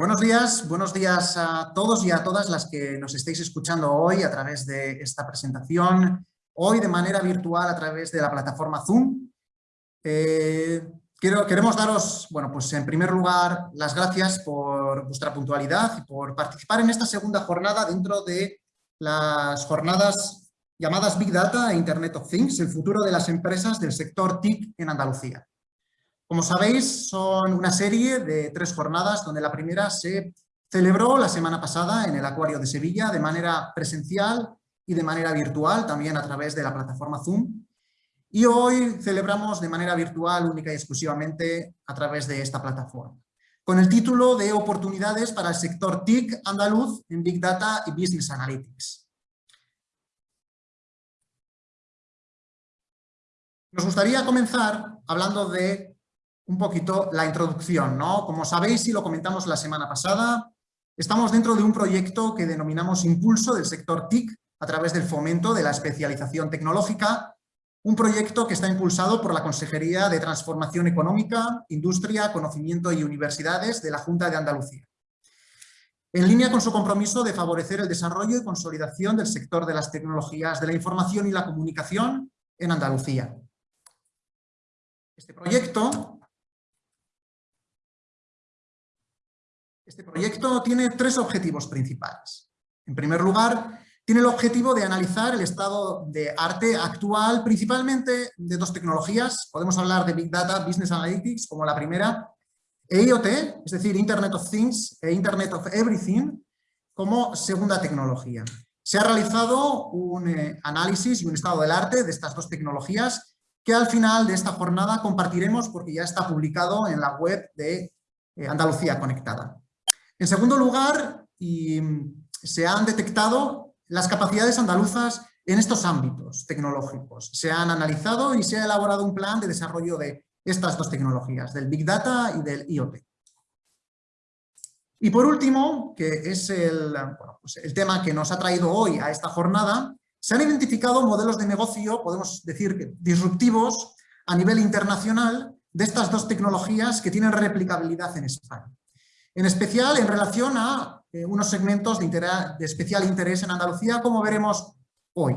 Buenos días, buenos días a todos y a todas las que nos estéis escuchando hoy a través de esta presentación, hoy de manera virtual a través de la plataforma Zoom. Eh, queremos daros, bueno, pues en primer lugar, las gracias por vuestra puntualidad y por participar en esta segunda jornada dentro de las jornadas llamadas Big Data e Internet of Things, el futuro de las empresas del sector TIC en Andalucía. Como sabéis, son una serie de tres jornadas donde la primera se celebró la semana pasada en el Acuario de Sevilla de manera presencial y de manera virtual, también a través de la plataforma Zoom. Y hoy celebramos de manera virtual única y exclusivamente a través de esta plataforma, con el título de Oportunidades para el sector TIC andaluz en Big Data y Business Analytics. Nos gustaría comenzar hablando de un poquito la introducción, ¿no? Como sabéis y lo comentamos la semana pasada, estamos dentro de un proyecto que denominamos Impulso del sector TIC a través del fomento de la especialización tecnológica, un proyecto que está impulsado por la Consejería de Transformación Económica, Industria, Conocimiento y Universidades de la Junta de Andalucía. En línea con su compromiso de favorecer el desarrollo y consolidación del sector de las tecnologías de la información y la comunicación en Andalucía. Este proyecto Este proyecto tiene tres objetivos principales. En primer lugar, tiene el objetivo de analizar el estado de arte actual, principalmente de dos tecnologías. Podemos hablar de Big Data, Business Analytics como la primera, e IoT, es decir, Internet of Things e Internet of Everything, como segunda tecnología. Se ha realizado un eh, análisis y un estado del arte de estas dos tecnologías que al final de esta jornada compartiremos porque ya está publicado en la web de eh, Andalucía Conectada. En segundo lugar, se han detectado las capacidades andaluzas en estos ámbitos tecnológicos. Se han analizado y se ha elaborado un plan de desarrollo de estas dos tecnologías, del Big Data y del IoT. Y por último, que es el, pues el tema que nos ha traído hoy a esta jornada, se han identificado modelos de negocio, podemos decir, disruptivos a nivel internacional de estas dos tecnologías que tienen replicabilidad en España. En especial en relación a eh, unos segmentos de, de especial interés en Andalucía, como veremos hoy.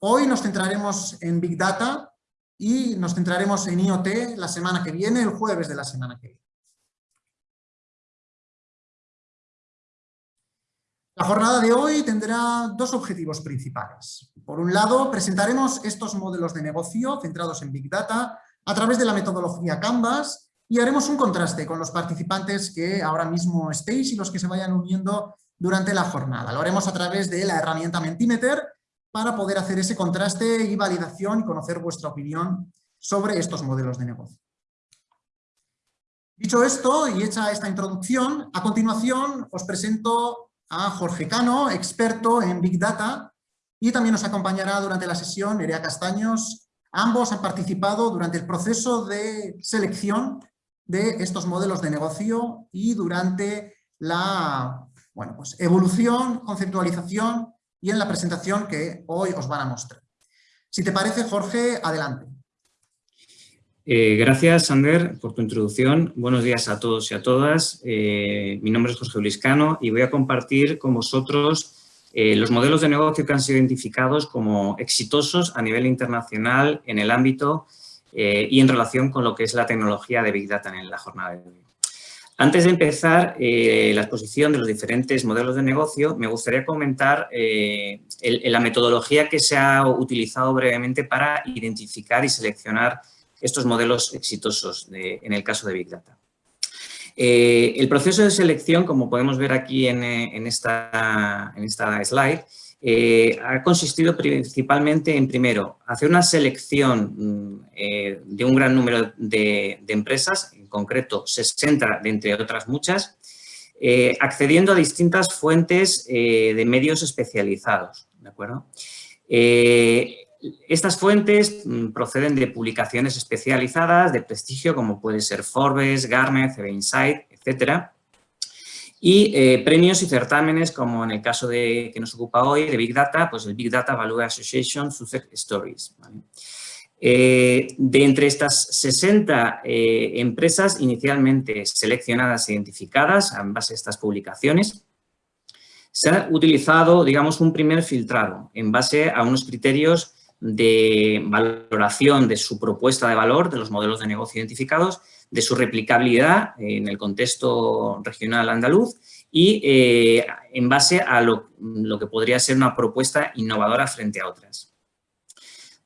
Hoy nos centraremos en Big Data y nos centraremos en IoT la semana que viene, el jueves de la semana que viene. La jornada de hoy tendrá dos objetivos principales. Por un lado, presentaremos estos modelos de negocio centrados en Big Data a través de la metodología Canvas y haremos un contraste con los participantes que ahora mismo estéis y los que se vayan uniendo durante la jornada. Lo haremos a través de la herramienta Mentimeter para poder hacer ese contraste y validación y conocer vuestra opinión sobre estos modelos de negocio. Dicho esto y hecha esta introducción, a continuación os presento a Jorge Cano, experto en Big Data, y también nos acompañará durante la sesión Nerea Castaños. Ambos han participado durante el proceso de selección de estos modelos de negocio y durante la bueno, pues evolución, conceptualización y en la presentación que hoy os van a mostrar. Si te parece, Jorge, adelante. Eh, gracias, Sander, por tu introducción. Buenos días a todos y a todas. Eh, mi nombre es Jorge Uliscano y voy a compartir con vosotros eh, los modelos de negocio que han sido identificados como exitosos a nivel internacional en el ámbito eh, y en relación con lo que es la tecnología de Big Data en la jornada de hoy. Antes de empezar eh, la exposición de los diferentes modelos de negocio, me gustaría comentar eh, la metodología que se ha utilizado brevemente para identificar y seleccionar estos modelos exitosos en el caso de Big Data. el proceso de selección, como podemos ver aquí en, esta, en esta slide, eh, ha consistido principalmente en, primero, hacer una selección mm, eh, de un gran número de, empresas, en concreto 60 de entre otras muchas, eh, accediendo a distintas fuentes de medios especializados. ¿de acuerdo? estas fuentes mm, proceden de publicaciones especializadas de prestigio como puede ser Forbes, Gartner, CB Insight, etcétera, y eh, premios y certámenes, como en el caso de, que nos ocupa hoy, de Big Data, pues el Big Data Value Association Success Stories. Eh, de entre estas 60 eh, empresas inicialmente seleccionadas e identificadas en base a estas publicaciones, se ha utilizado, digamos, un primer filtrado en base a unos criterios de valoración de su propuesta de valor, de los modelos de negocio identificados, de su replicabilidad en el contexto regional andaluz y eh, en base a lo, que podría ser una propuesta innovadora frente a otras.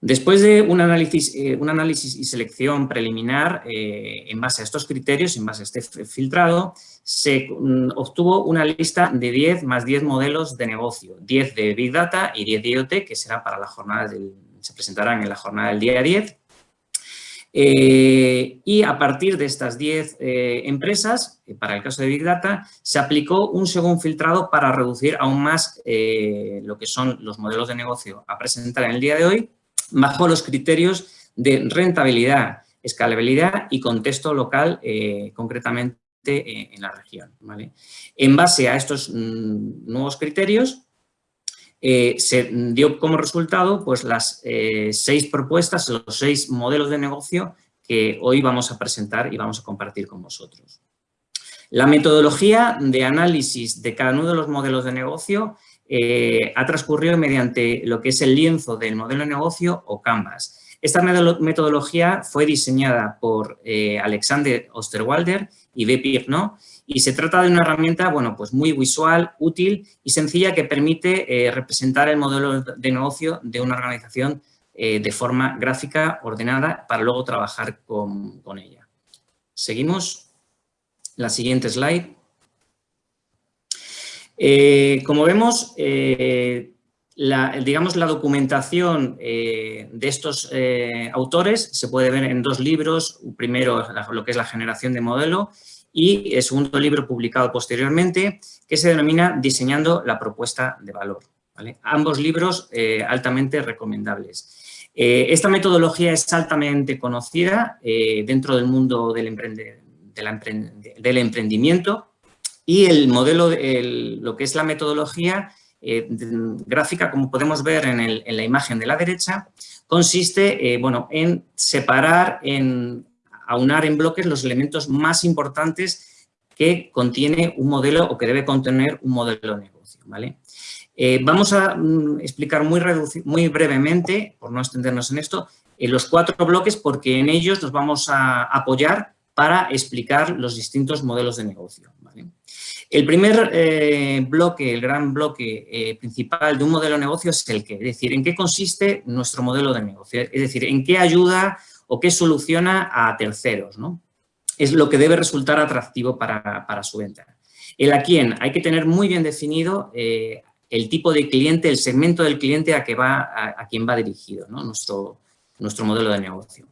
Después de un análisis, eh, un análisis y selección preliminar, eh, en base a estos criterios, en base a este filtrado, se mm, obtuvo una lista de 10 más 10 modelos de negocio, 10 de Big Data y 10 de IoT, que será para la jornada del, se presentarán en la jornada del día 10. Eh, y a partir de estas 10 empresas, para el caso de Big Data, se aplicó un segundo filtrado para reducir aún más lo que son los modelos de negocio a presentar en el día de hoy bajo los criterios de rentabilidad, escalabilidad y contexto local, eh, concretamente eh, en la región. En base a estos mm, nuevos criterios, eh, se dio como resultado pues, las seis propuestas, los seis modelos de negocio que hoy vamos a presentar y vamos a compartir con vosotros. La metodología de análisis de cada uno de los modelos de negocio eh, ha transcurrido mediante lo que es el lienzo del modelo de negocio o Canvas. Esta metodología fue diseñada por eh, Alexander Osterwalder y B. Pirno y se trata de una herramienta bueno, pues muy visual, útil y sencilla que permite eh, representar el modelo de negocio de una organización de forma gráfica, ordenada, para luego trabajar con, ella. Seguimos. La siguiente slide. Eh, como vemos, eh, la, digamos, la documentación eh, de estos autores se puede ver en dos libros. Primero, lo que es la generación de modelo y el segundo libro publicado posteriormente, que se denomina Diseñando la propuesta de valor. Ambos libros altamente recomendables. esta metodología es altamente conocida dentro del mundo del, del emprendimiento y el modelo, lo que es la metodología eh, gráfica, como podemos ver en, la imagen de la derecha, consiste eh, bueno, en separar, en aunar en bloques los elementos más importantes que contiene un modelo o que debe contener un modelo de negocio. ¿vale? Eh, vamos a mm, explicar muy, muy brevemente, por no extendernos en esto, los cuatro bloques porque en ellos nos vamos a apoyar para explicar los distintos modelos de negocio. El primer eh, bloque, el gran bloque eh, principal de un modelo de negocio es el qué, es decir, en qué consiste nuestro modelo de negocio, es decir, en qué ayuda o qué soluciona a terceros, ¿no? Es lo que debe resultar atractivo para, su venta. El a quién, hay que tener muy bien definido eh, el tipo de cliente, el segmento del cliente a, que va, a, quien va dirigido, ¿no? nuestro, nuestro modelo de negocio.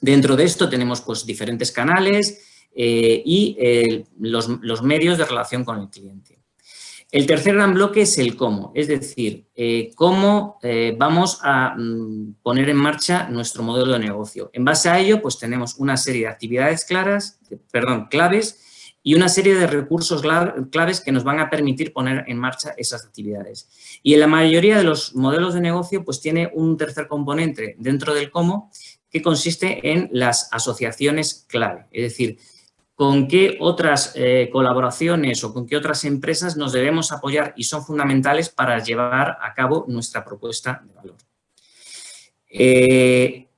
Dentro de esto tenemos pues, diferentes canales, eh, y eh, los, medios de relación con el cliente. El tercer gran bloque es el cómo, es decir, eh, cómo vamos a mm, poner en marcha nuestro modelo de negocio. En base a ello, pues tenemos una serie de actividades claras, perdón, claves y una serie de recursos claves que nos van a permitir poner en marcha esas actividades. Y en la mayoría de los modelos de negocio, pues tiene un tercer componente dentro del cómo, que consiste en las asociaciones clave. Es decir, con qué otras eh, colaboraciones o con qué otras empresas nos debemos apoyar y son fundamentales para llevar a cabo nuestra propuesta de valor. Eh,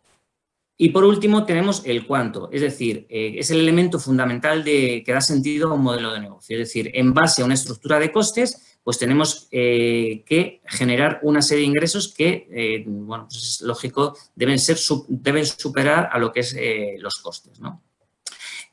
y por último tenemos el cuánto, es decir, eh, es el elemento fundamental de, que da sentido a un modelo de negocio. Es decir, en base a una estructura de costes, pues tenemos que generar una serie de ingresos que, bueno, pues es lógico, deben, ser, deben superar a lo que es los costes, ¿no?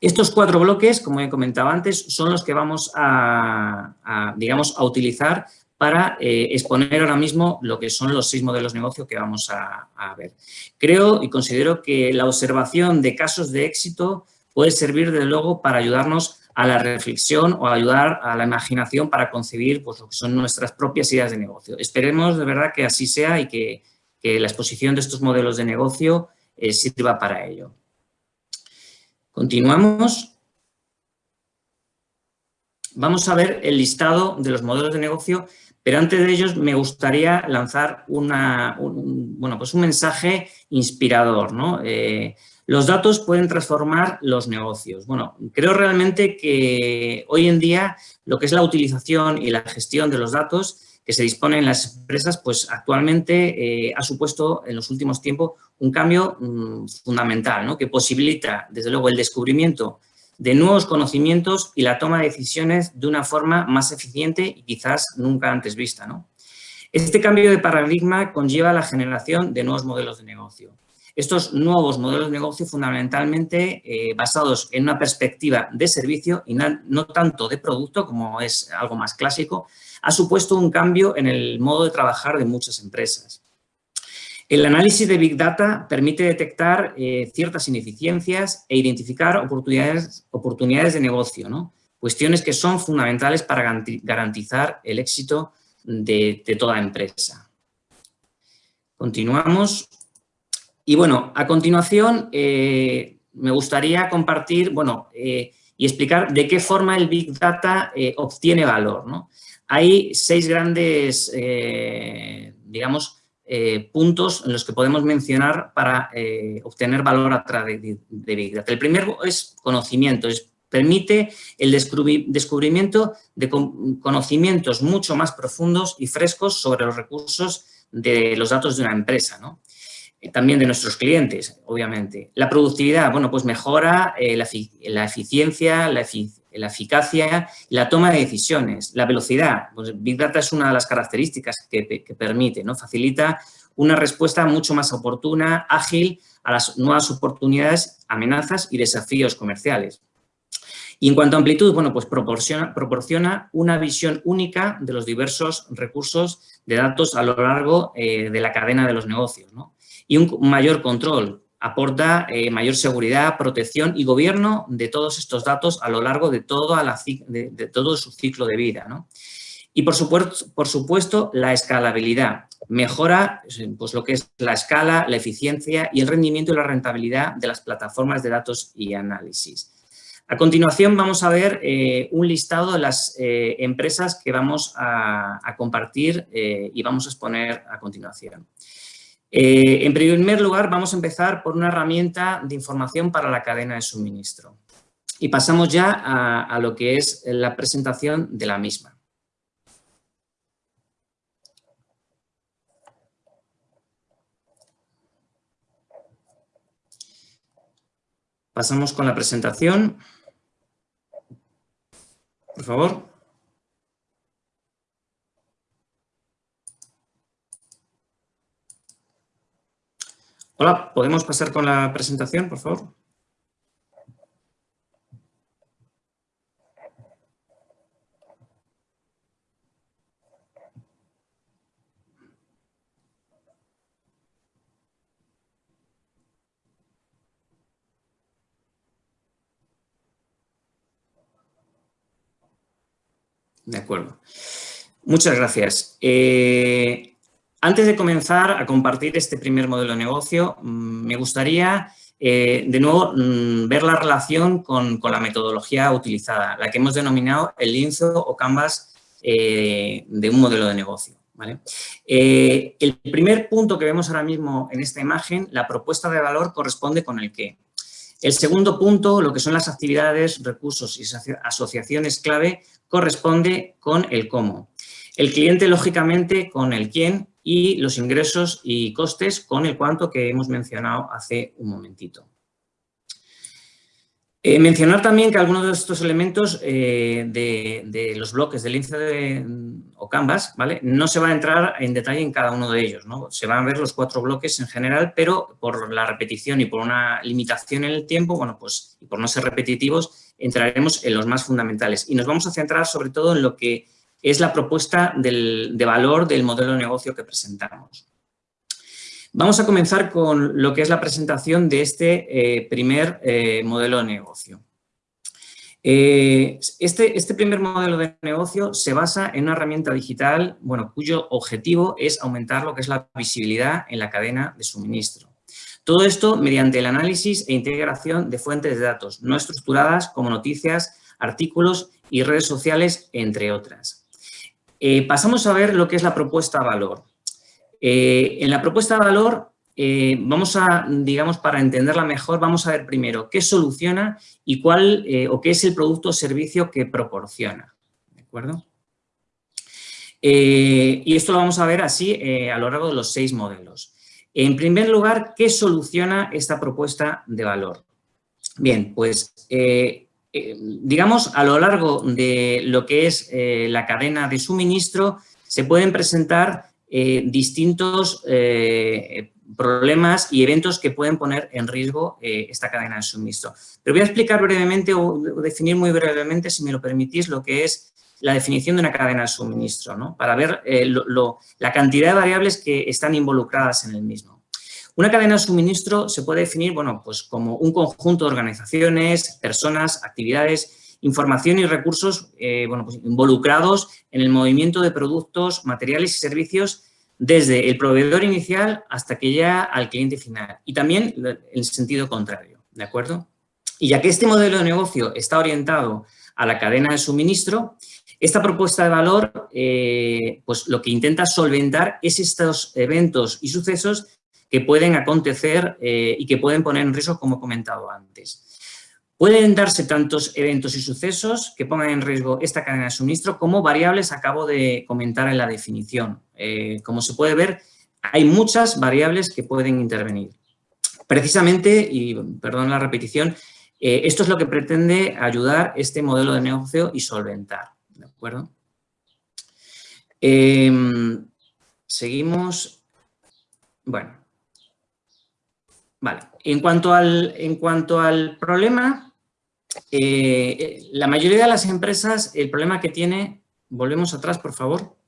Estos cuatro bloques, como he comentado antes, son los que vamos a, digamos, a utilizar para eh, exponer ahora mismo lo que son los seis modelos de negocio que vamos a, ver. Creo y considero que la observación de casos de éxito puede servir, de luego, para ayudarnos a la reflexión o ayudar a la imaginación para concebir pues, lo que son nuestras propias ideas de negocio. Esperemos de verdad que así sea y que, la exposición de estos modelos de negocio eh, sirva para ello. Continuamos. Vamos a ver el listado de los modelos de negocio Pero antes de ellos me gustaría lanzar una, un, bueno, pues un mensaje inspirador. ¿no? Eh, los datos pueden transformar los negocios. Bueno, creo realmente que hoy en día lo que es la utilización y la gestión de los datos que se disponen en las empresas, pues actualmente eh, ha supuesto en los últimos tiempos un cambio mm, fundamental, ¿no? que posibilita, desde luego, el descubrimiento de nuevos conocimientos y la toma de decisiones de una forma más eficiente y quizás nunca antes vista. ¿no? Este cambio de paradigma conlleva la generación de nuevos modelos de negocio. Estos nuevos modelos de negocio fundamentalmente eh, basados en una perspectiva de servicio y no tanto de producto como es algo más clásico, ha supuesto un cambio en el modo de trabajar de muchas empresas. El análisis de Big Data permite detectar eh, ciertas ineficiencias e identificar oportunidades, de negocio, ¿no? cuestiones que son fundamentales para garantizar el éxito de, toda empresa. Continuamos. Y bueno, a continuación eh, me gustaría compartir bueno, eh, y explicar de qué forma el Big Data obtiene valor. ¿no? Hay seis grandes, eh, digamos, eh, puntos en los que podemos mencionar para eh, obtener valor a través de, Big Data. El primero es conocimiento, es, permite el descubrimiento de conocimientos mucho más profundos y frescos sobre los recursos de los datos de una empresa, ¿no? también de nuestros clientes, obviamente. La productividad, bueno, pues mejora la, la, eficiencia, la, eficiencia la eficacia la toma de decisiones. La velocidad, pues Big Data es una de las características que, permite, ¿no? facilita una respuesta mucho más oportuna, ágil a las nuevas oportunidades, amenazas y desafíos comerciales. Y en cuanto a amplitud, bueno, pues proporciona, proporciona una visión única de los diversos recursos de datos a lo largo eh, de la cadena de los negocios. Y un mayor control, aporta eh, mayor seguridad, protección y gobierno de todos estos datos a lo largo de, la, de, todo su ciclo de vida. Y por supuesto, por supuesto, la escalabilidad. Mejora pues, lo que es la escala, la eficiencia y el rendimiento y la rentabilidad de las plataformas de datos y análisis. A continuación vamos a ver eh, un listado de las eh, empresas que vamos a compartir y vamos a exponer a continuación. Eh, en primer lugar, vamos a empezar por una herramienta de información para la cadena de suministro. Y pasamos ya a, lo que es la presentación de la misma. Pasamos con la presentación. Por favor. Hola, ¿podemos pasar con la presentación, por favor? De acuerdo. Muchas gracias. Eh, antes de comenzar a compartir este primer modelo de negocio, mm, me gustaría eh, de nuevo mm, ver la relación con, la metodología utilizada, la que hemos denominado el lienzo o canvas eh, de un modelo de negocio. Eh, el primer punto que vemos ahora mismo en esta imagen, la propuesta de valor corresponde con el qué. El segundo punto, lo que son las actividades, recursos y asociaciones clave, corresponde con el cómo. El cliente, lógicamente, con el quién y los ingresos y costes con el cuánto que hemos mencionado hace un momentito. Eh, mencionar también que algunos de estos elementos eh, de, los bloques del índice de, o Canvas, ¿vale? No se va a entrar en detalle en cada uno de ellos, ¿no? Se van a ver los cuatro bloques en general, pero por la repetición y por una limitación en el tiempo, bueno, pues, y por no ser repetitivos, entraremos en los más fundamentales. Y nos vamos a centrar sobre todo en lo que es la propuesta de valor del modelo de negocio que presentamos. Vamos a comenzar con lo que es la presentación de este eh, primer eh, modelo de negocio. Eh, este, este, primer modelo de negocio se basa en una herramienta digital bueno, cuyo objetivo es aumentar lo que es la visibilidad en la cadena de suministro. Todo esto mediante el análisis e integración de fuentes de datos no estructuradas como noticias, artículos y redes sociales, entre otras. Eh, pasamos a ver lo que es la propuesta de valor. Eh, en la propuesta de valor, eh, vamos a, digamos, para entenderla mejor, vamos a ver primero qué soluciona y cuál o qué es el producto o servicio que proporciona. ¿De acuerdo? y esto lo vamos a ver así a lo largo de los seis modelos. En primer lugar, ¿qué soluciona esta propuesta de valor? Bien, pues digamos, a lo largo de lo que es eh, la cadena de suministro, se pueden presentar eh, distintos problemas y eventos que pueden poner en riesgo esta cadena de suministro. Pero voy a explicar brevemente o definir muy brevemente, si me lo permitís, lo que es la definición de una cadena de suministro, ¿no? para ver la cantidad de variables que están involucradas en el mismo. Una cadena de suministro se puede definir bueno, pues como un conjunto de organizaciones, personas, actividades, información y recursos eh, bueno, pues involucrados en el movimiento de productos, materiales y servicios desde el proveedor inicial hasta que llega al cliente final. Y también el sentido contrario, ¿de acuerdo? Y ya que este modelo de negocio está orientado a la cadena de suministro, esta propuesta de valor eh, pues lo que intenta solventar es estos eventos y sucesos que pueden acontecer eh, y que pueden poner en riesgo, como he comentado antes. Pueden darse tantos eventos y sucesos que pongan en riesgo esta cadena de suministro como variables acabo de comentar en la definición. Eh, como se puede ver, hay muchas variables que pueden intervenir. Precisamente, y perdón la repetición, eh, esto es lo que pretende ayudar este modelo de negocio y solventar. ¿De acuerdo? Em, seguimos. Bueno, Vale. En cuanto al, en cuanto al problema, eh, la mayoría de las empresas, el problema que tiene, volvemos atrás, por favor.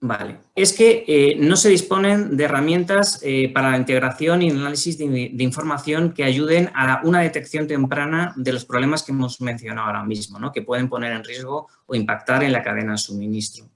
Vale, es que eh, no se disponen de herramientas eh, para la integración y análisis de, información que ayuden a una detección temprana de los problemas que hemos mencionado ahora mismo, ¿no? que pueden poner en riesgo o impactar en la cadena de suministro.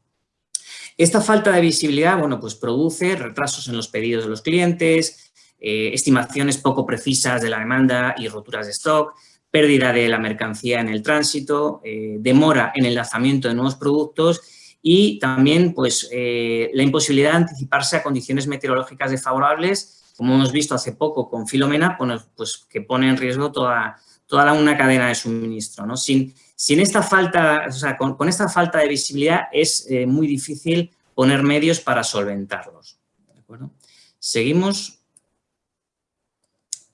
Esta falta de visibilidad, bueno, pues produce retrasos en los pedidos de los clientes, eh, estimaciones poco precisas de la demanda y roturas de stock, pérdida de la mercancía en el tránsito, eh, demora en el lanzamiento de nuevos productos y también pues, eh, la imposibilidad de anticiparse a condiciones meteorológicas desfavorables, como hemos visto hace poco con Filomena, pues, que pone en riesgo toda, toda una cadena de suministro. ¿no? Sin, sin esta falta, o sea, con, esta falta de visibilidad es eh, muy difícil poner medios para solventarlos. Seguimos.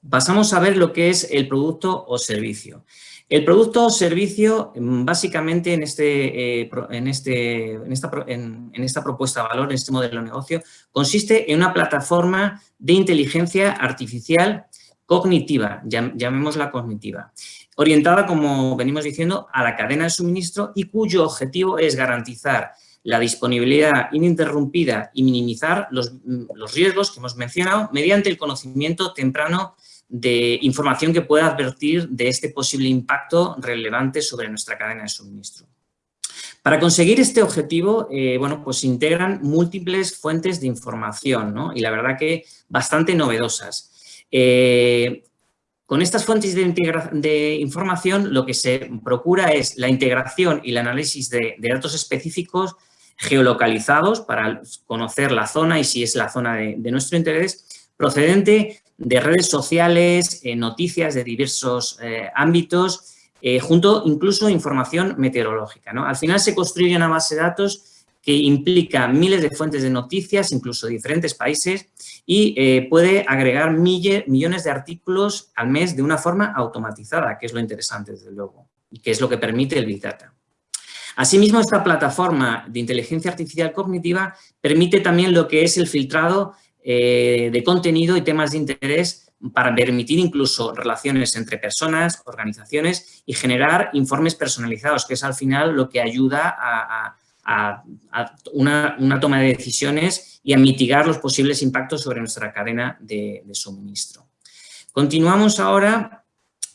Pasamos a ver lo que es el producto o servicio. El producto o servicio, mm, básicamente en, este, eh, en, este, en, esta, en, esta, propuesta de valor, en este modelo de negocio, consiste en una plataforma de inteligencia artificial cognitiva, llamémosla cognitiva, orientada, como venimos diciendo, a la cadena de suministro y cuyo objetivo es garantizar la disponibilidad ininterrumpida y minimizar los, riesgos que hemos mencionado mediante el conocimiento temprano de información que pueda advertir de este posible impacto relevante sobre nuestra cadena de suministro. Para conseguir este objetivo, eh, bueno, pues se integran múltiples fuentes de información, ¿no? Y la verdad que bastante novedosas. Eh, con estas fuentes de, información lo que se procura es la integración y el análisis de, datos específicos geolocalizados para conocer la zona y si es la zona de, nuestro interés, procedente de redes sociales, eh, noticias de diversos eh, ámbitos, junto incluso información meteorológica. Al final se construye una base de datos que implica miles de fuentes de noticias, incluso de diferentes países, y eh, puede agregar millones de artículos al mes de una forma automatizada, que es lo interesante, desde luego, y que es lo que permite el Big Data. Asimismo, esta plataforma de inteligencia artificial cognitiva permite también lo que es el filtrado eh, de contenido y temas de interés para permitir incluso relaciones entre personas, organizaciones y generar informes personalizados, que es al final lo que ayuda a a, una, toma de decisiones y a mitigar los posibles impactos sobre nuestra cadena de, suministro. Continuamos ahora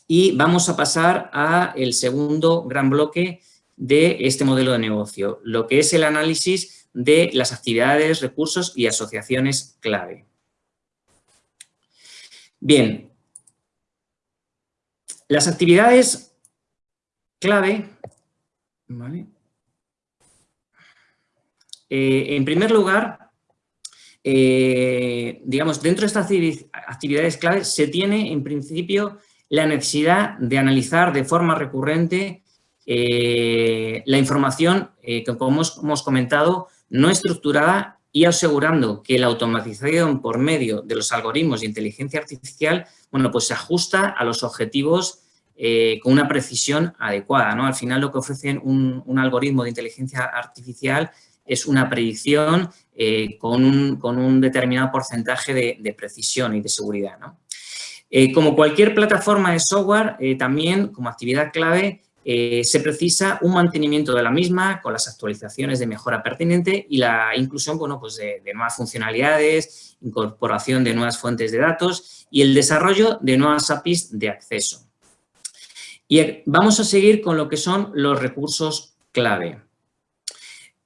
y vamos a pasar a el segundo gran bloque de este modelo de negocio, lo que es el análisis de las actividades, recursos y asociaciones clave. Bien, las actividades clave Eh, en primer lugar, eh, digamos, dentro de estas actividades clave se tiene en principio la necesidad de analizar de forma recurrente eh, la información que, como hemos, comentado, no estructurada y asegurando que la automatización por medio de los algoritmos de inteligencia artificial, bueno, pues se ajusta a los objetivos con una precisión adecuada. ¿no? Al final lo que ofrece un, un algoritmo de inteligencia artificial es una predicción eh, con, un, determinado porcentaje de, precisión y de seguridad. Eh, como cualquier plataforma de software, eh, también como actividad clave se precisa un mantenimiento de la misma con las actualizaciones de mejora pertinente y la inclusión pues de, de nuevas funcionalidades, incorporación de nuevas fuentes de datos y el desarrollo de nuevas APIs de acceso. Y vamos a seguir con lo que son los recursos clave.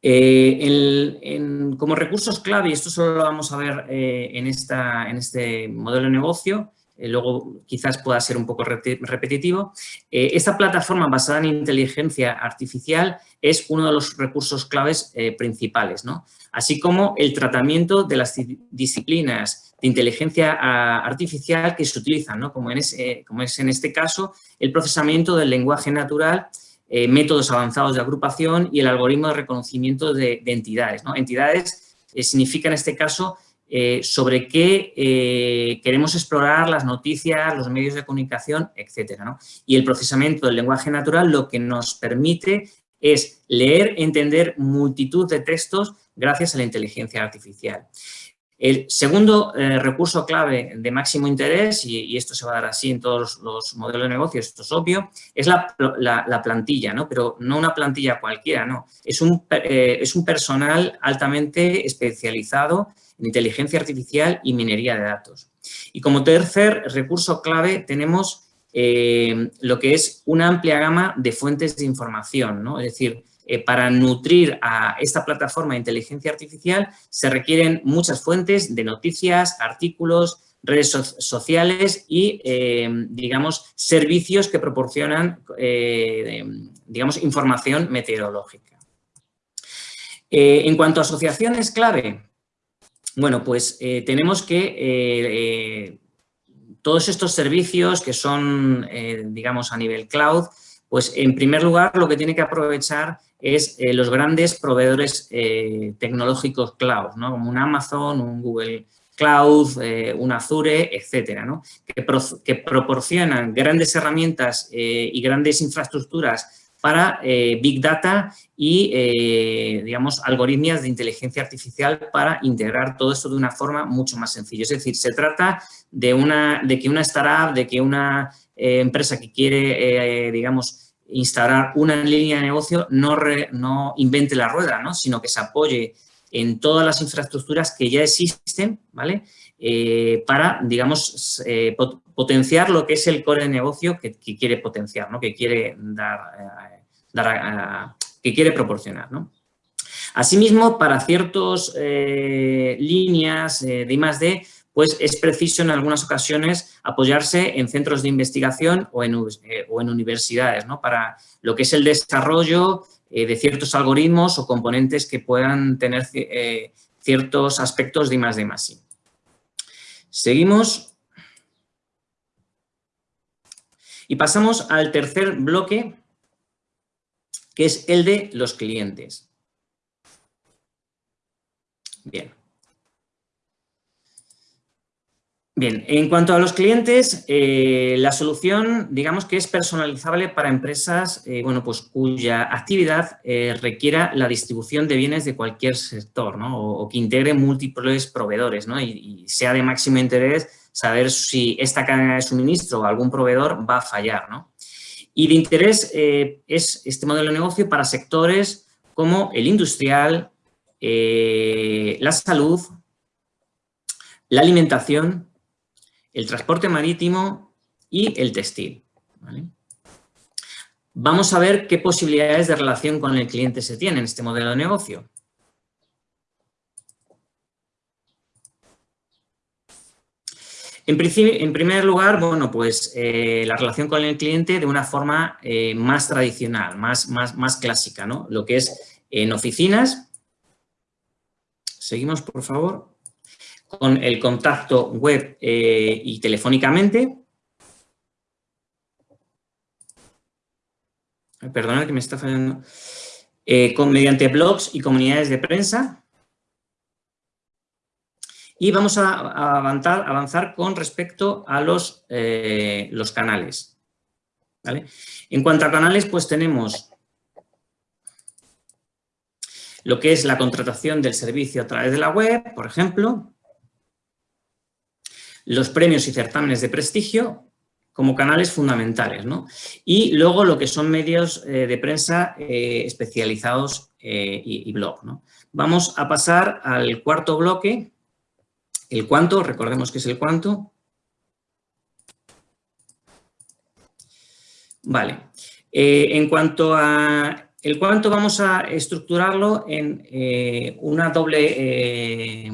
Eh, como recursos clave, y esto solo lo vamos a ver eh, en, este modelo de negocio, eh, luego quizás pueda ser un poco repetitivo, esta plataforma basada en inteligencia artificial es uno de los recursos claves principales, ¿no? así como el tratamiento de las disciplinas de inteligencia artificial que se utilizan, ¿no? como es en este caso el procesamiento del lenguaje natural eh, métodos avanzados de agrupación y el algoritmo de reconocimiento de, entidades. Entidades eh, significa en este caso eh, sobre qué queremos explorar las noticias, los medios de comunicación, etc. Y el procesamiento del lenguaje natural lo que nos permite es leer, entender multitud de textos gracias a la inteligencia artificial. El segundo eh, recurso clave de máximo interés, y, esto se va a dar así en todos los, modelos de negocio, esto es obvio, es la, plantilla, ¿no? pero no una plantilla cualquiera, no. Es un, eh, es un personal altamente especializado en inteligencia artificial y minería de datos. Y como tercer recurso clave tenemos eh, lo que es una amplia gama de fuentes de información, ¿no? es decir, eh, para nutrir a esta plataforma de inteligencia artificial se requieren muchas fuentes de noticias, artículos, redes sociales y, eh, digamos, servicios que proporcionan, eh, digamos, información meteorológica. en cuanto a asociaciones clave, bueno, pues tenemos que todos estos servicios que son, digamos, a nivel cloud, pues en primer lugar lo que tiene que aprovechar es eh, los grandes proveedores eh, tecnológicos cloud, ¿no? como un Amazon, un Google Cloud, eh, un Azure, etcétera, ¿no? que, proporcionan grandes herramientas y grandes infraestructuras para Big Data y, digamos, algoritmias de inteligencia artificial para integrar todo esto de una forma mucho más sencilla. Es decir, se trata de, una, de que una startup, de que una empresa que quiere, digamos, instalar una línea de negocio no, no invente la rueda, ¿no? sino que se apoye en todas las infraestructuras que ya existen, ¿vale? Eh, para, digamos, eh, potenciar lo que es el core de negocio que, quiere potenciar, ¿no? Que quiere dar, eh, dar que quiere proporcionar, ¿no? Asimismo, para ciertas líneas de I+.D., pues es preciso en algunas ocasiones apoyarse en centros de investigación o en, eh, universidades, ¿no? Para lo que es el desarrollo eh, de ciertos algoritmos o componentes que puedan tener eh, ciertos aspectos de I+, de más Seguimos. Y pasamos al tercer bloque, que es el de los clientes. Bien. Bien, en cuanto a los clientes, eh, la solución, digamos que es personalizable para empresas eh, bueno, pues cuya actividad eh, requiera la distribución de bienes de cualquier sector ¿no? o, que integre múltiples proveedores ¿no? y, sea de máximo interés saber si esta cadena de suministro o algún proveedor va a fallar. ¿no? Y de interés es este modelo de negocio para sectores como el industrial, la salud, la alimentación, el transporte marítimo y el textil. Vamos a ver qué posibilidades de relación con el cliente se tienen en este modelo de negocio. En, en primer lugar, bueno, pues eh, la relación con el cliente de una forma eh, más tradicional, más, más, más clásica, ¿no? Lo que es en oficinas. Seguimos, por favor. Con el contacto web eh, y telefónicamente. Perdona que me está fallando. con, mediante blogs y comunidades de prensa. Y vamos a, avanzar, con respecto a los, eh, los canales. En cuanto a canales, pues tenemos lo que es la contratación del servicio a través de la web, por ejemplo, los premios y certámenes de prestigio como canales fundamentales, ¿no? Y luego lo que son medios eh, de prensa eh, especializados y, y, blog, ¿no? Vamos a pasar al cuarto bloque, el cuánto, recordemos que es el cuánto. Vale. Eh, en cuanto a el cuánto, vamos a estructurarlo en eh, una doble, eh,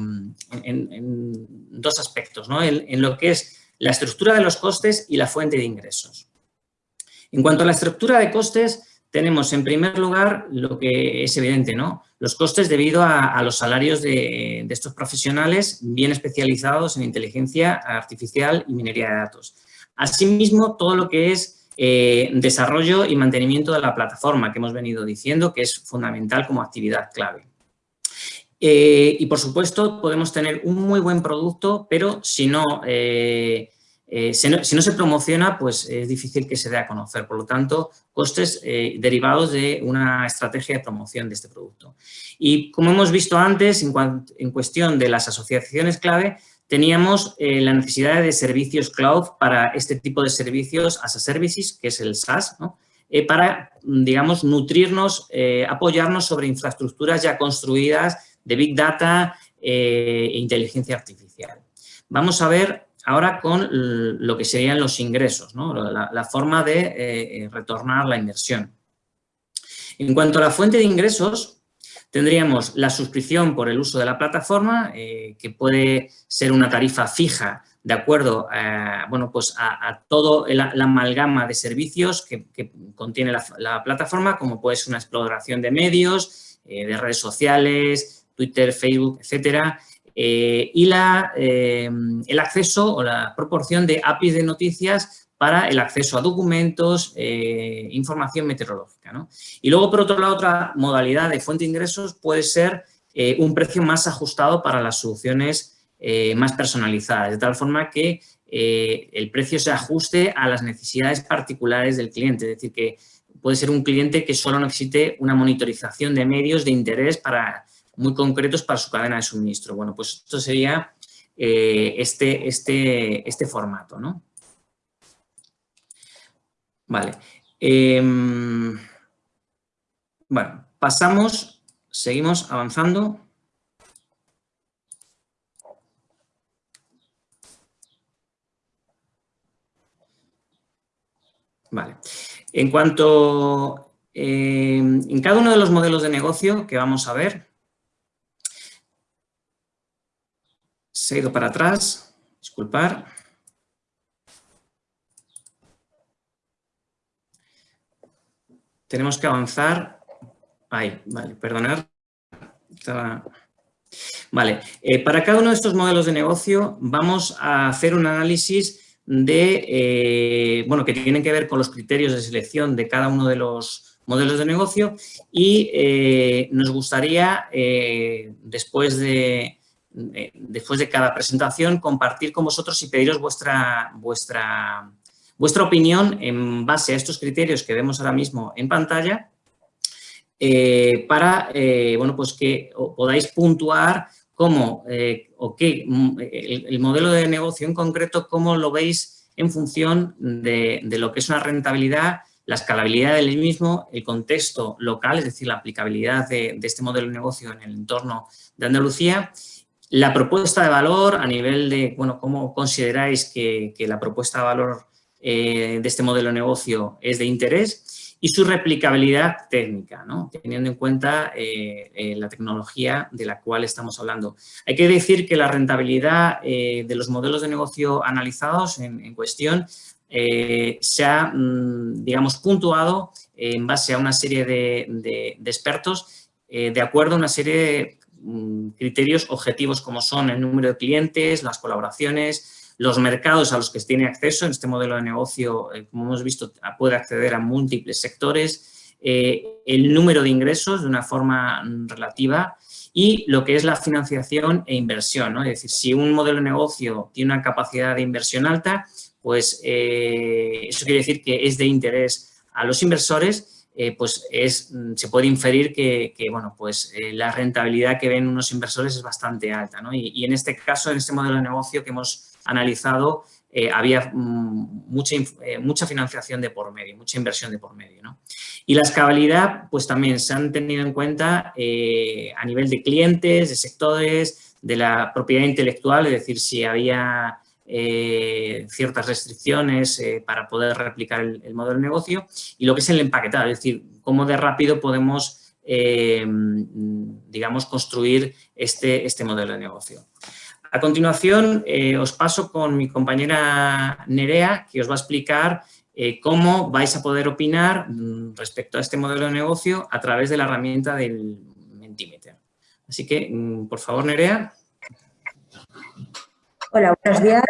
en, dos aspectos, ¿no? en, lo que es la estructura de los costes y la fuente de ingresos. En cuanto a la estructura de costes, tenemos en primer lugar lo que es evidente, ¿no? Los costes debido a, los salarios de, estos profesionales bien especializados en inteligencia artificial y minería de datos. Asimismo, todo lo que es eh, desarrollo y mantenimiento de la plataforma que hemos venido diciendo que es fundamental como actividad clave. Eh, y por supuesto podemos tener un muy buen producto, pero si no eh, eh, si, no, se promociona, pues es difícil que se dé a conocer. Por lo tanto, costes derivados de una estrategia de promoción de este producto. Y como hemos visto antes, en, cuestión de las asociaciones clave, teníamos la necesidad de servicios cloud para este tipo de servicios as a services, que es el SaaS, para, digamos, nutrirnos, apoyarnos sobre infraestructuras ya construidas de Big Data e inteligencia artificial. Vamos a ver ahora con lo que serían los ingresos, la, forma de eh, retornar la inversión. En cuanto a la fuente de ingresos, tendríamos la suscripción por el uso de la plataforma, eh, que puede ser una tarifa fija de acuerdo a, bueno, pues a, todo la, amalgama de servicios que, contiene la, plataforma, como puede ser una exploración de medios, eh, de redes sociales, Twitter, Facebook, etcétera, eh, y la, eh, el acceso o la proporción de APIs de noticias para el acceso a documentos, eh, información meteorológica. ¿no? Y luego, por otro lado, otra modalidad de fuente de ingresos puede ser un precio más ajustado para las soluciones más personalizadas, de tal forma que el precio se ajuste a las necesidades particulares del cliente, es decir, que puede ser un cliente que solo necesite una monitorización de medios de interés para muy concretos para su cadena de suministro. Bueno, pues esto sería eh, este, este, este formato, ¿no? Vale. Em, bueno, pasamos, seguimos avanzando. Vale. En cuanto, em, en cada uno de los modelos de negocio que vamos a ver, Se ha ido para atrás, disculpar. Tenemos que avanzar. Ahí, vale, perdonar. Vale, eh, para cada uno de estos modelos de negocio vamos a hacer un análisis de, eh, bueno, que tienen que ver con los criterios de selección de cada uno de los modelos de negocio y eh, nos gustaría, después de, eh, después de cada presentación, compartir con vosotros y pediros vuestra, vuestra, vuestra opinión en base a estos criterios que vemos ahora mismo en pantalla eh, para eh, bueno, pues que podáis puntuar cómo o qué, mm, el, modelo de negocio en concreto, cómo lo veis en función de, lo que es una rentabilidad, la escalabilidad del mismo, el contexto local, es decir, la aplicabilidad de, de este modelo de negocio en el entorno de Andalucía la propuesta de valor a nivel de, bueno, cómo consideráis que, la propuesta de valor eh, de este modelo de negocio es de interés y su replicabilidad técnica, ¿no? teniendo en cuenta eh, eh, la tecnología de la cual estamos hablando. Hay que decir que la rentabilidad de los modelos de negocio analizados en, cuestión se ha, mm, digamos, puntuado en base a una serie de, expertos de acuerdo a una serie de criterios objetivos como son el número de clientes, las colaboraciones, los mercados a los que tiene acceso en este modelo de negocio, eh, como hemos visto, puede acceder a múltiples sectores, eh, el número de ingresos de una forma mm, relativa y lo que es la financiación e inversión. Es decir, si un modelo de negocio tiene una capacidad de inversión alta, pues eh, eso quiere decir que es de interés a los inversores pues es, mm, se puede inferir que, bueno, pues, la rentabilidad que ven unos inversores es bastante alta. Y, y, en este caso, en este modelo de negocio que hemos analizado, eh, había mm, mucha, eh, mucha financiación de por medio, mucha inversión de por medio. Y la escalabilidad, pues también se han tenido en cuenta eh, a nivel de clientes, de sectores, de la propiedad intelectual, es decir, si había ciertas restricciones para poder replicar el, modelo de negocio y lo que es el empaquetado, es decir, cómo de rápido podemos, digamos, construir este, este modelo de negocio. A continuación, eh, os paso con mi compañera Nerea, que os va a explicar eh, cómo vais a poder opinar mm, respecto a este modelo de negocio a través de la herramienta del Mentimeter. Así que, mm, por favor, Nerea. Hola, buenos días.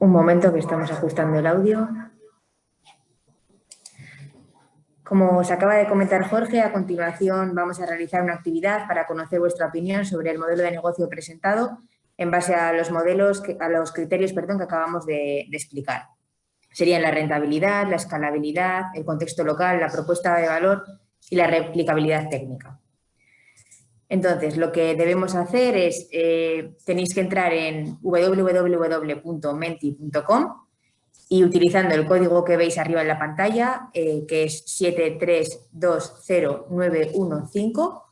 Un momento que estamos ajustando el audio. Como os acaba de comentar Jorge, a continuación vamos a realizar una actividad para conocer vuestra opinión sobre el modelo de negocio presentado en base a los modelos, a los criterios perdón, que acabamos de, explicar. Serían la rentabilidad, la escalabilidad, el contexto local, la propuesta de valor y la replicabilidad técnica. Entonces, lo que debemos hacer es, eh, tenéis que entrar en www.menti.com y utilizando el código que veis arriba en la pantalla, eh, que es 7320915,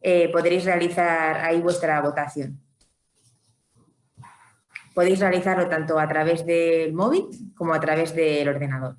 eh, podréis realizar ahí vuestra votación. Podéis realizarlo tanto a través del móvil como a través del ordenador.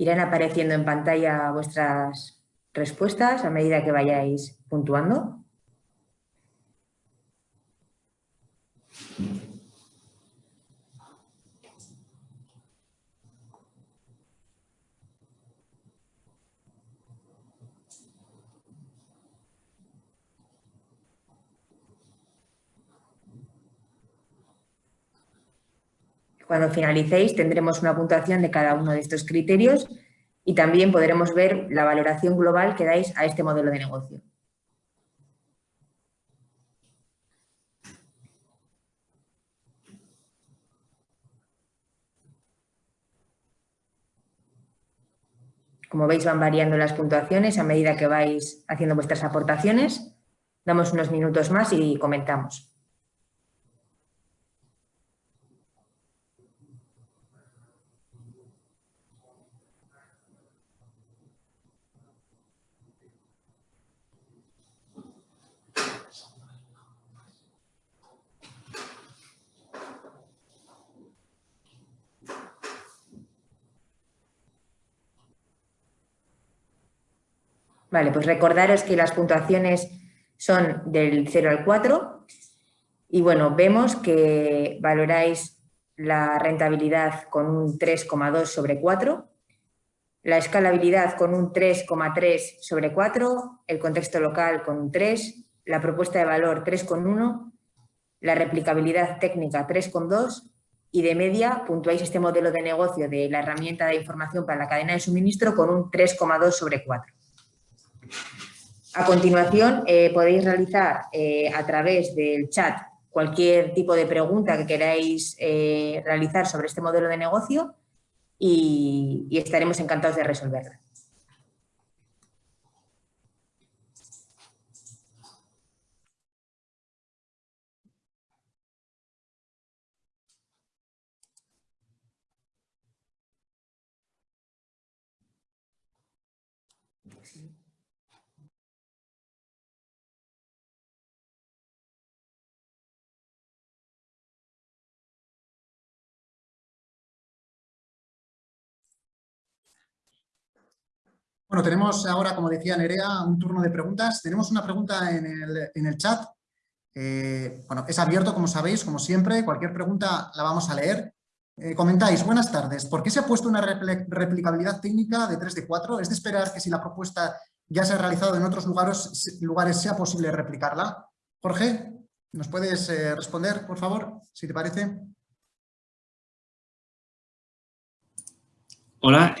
Irán apareciendo en pantalla vuestras respuestas a medida que vayáis puntuando. Cuando finalicéis tendremos una puntuación de cada uno de estos criterios y también podremos ver la valoración global que dais a este modelo de negocio. Como veis van variando las puntuaciones a medida que vais haciendo vuestras aportaciones. Damos unos minutos más y comentamos. Vale, pues recordaros que las puntuaciones son del 0 al 4 y bueno, vemos que valoráis la rentabilidad con un 3,2 sobre 4, la escalabilidad con un 3,3 sobre 4, el contexto local con un 3, la propuesta de valor 3,1, la replicabilidad técnica 3,2 y de media puntuáis este modelo de negocio de la herramienta de información para la cadena de suministro con un 3,2 sobre 4. A continuación, eh, podéis realizar eh, a través del chat cualquier tipo de pregunta que queráis eh, realizar sobre este modelo de negocio y, estaremos encantados de resolverla. Bueno, tenemos ahora, como decía Nerea, un turno de preguntas. Tenemos una pregunta en el, chat. Eh, bueno, es abierto, como sabéis, como siempre. Cualquier pregunta la vamos a leer. Eh, comentáis, buenas tardes. ¿Por qué se ha puesto una replicabilidad técnica de 3 de 4? ¿Es de esperar que si la propuesta ya se ha realizado en otros lugares, lugares sea posible replicarla? Jorge, ¿nos puedes eh, responder, por favor, si te parece? Hola,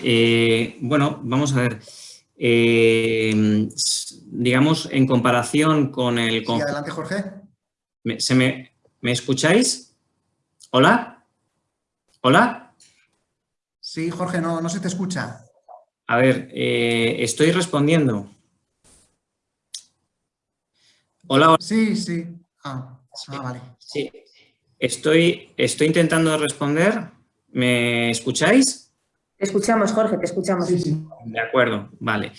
bueno, vamos a ver. Eh, digamos, en comparación con el... Sí, adelante, Jorge. ¿Me, se me, escucháis? ¿Hola? ¿Hola? Sí, Jorge, no, no se te escucha. A ver, eh, estoy respondiendo. Hola, Sí, sí. Ah, ah, vale. Sí, estoy, estoy intentando responder. ¿Me escucháis? Te escuchamos, Jorge, te escuchamos. De acuerdo, vale.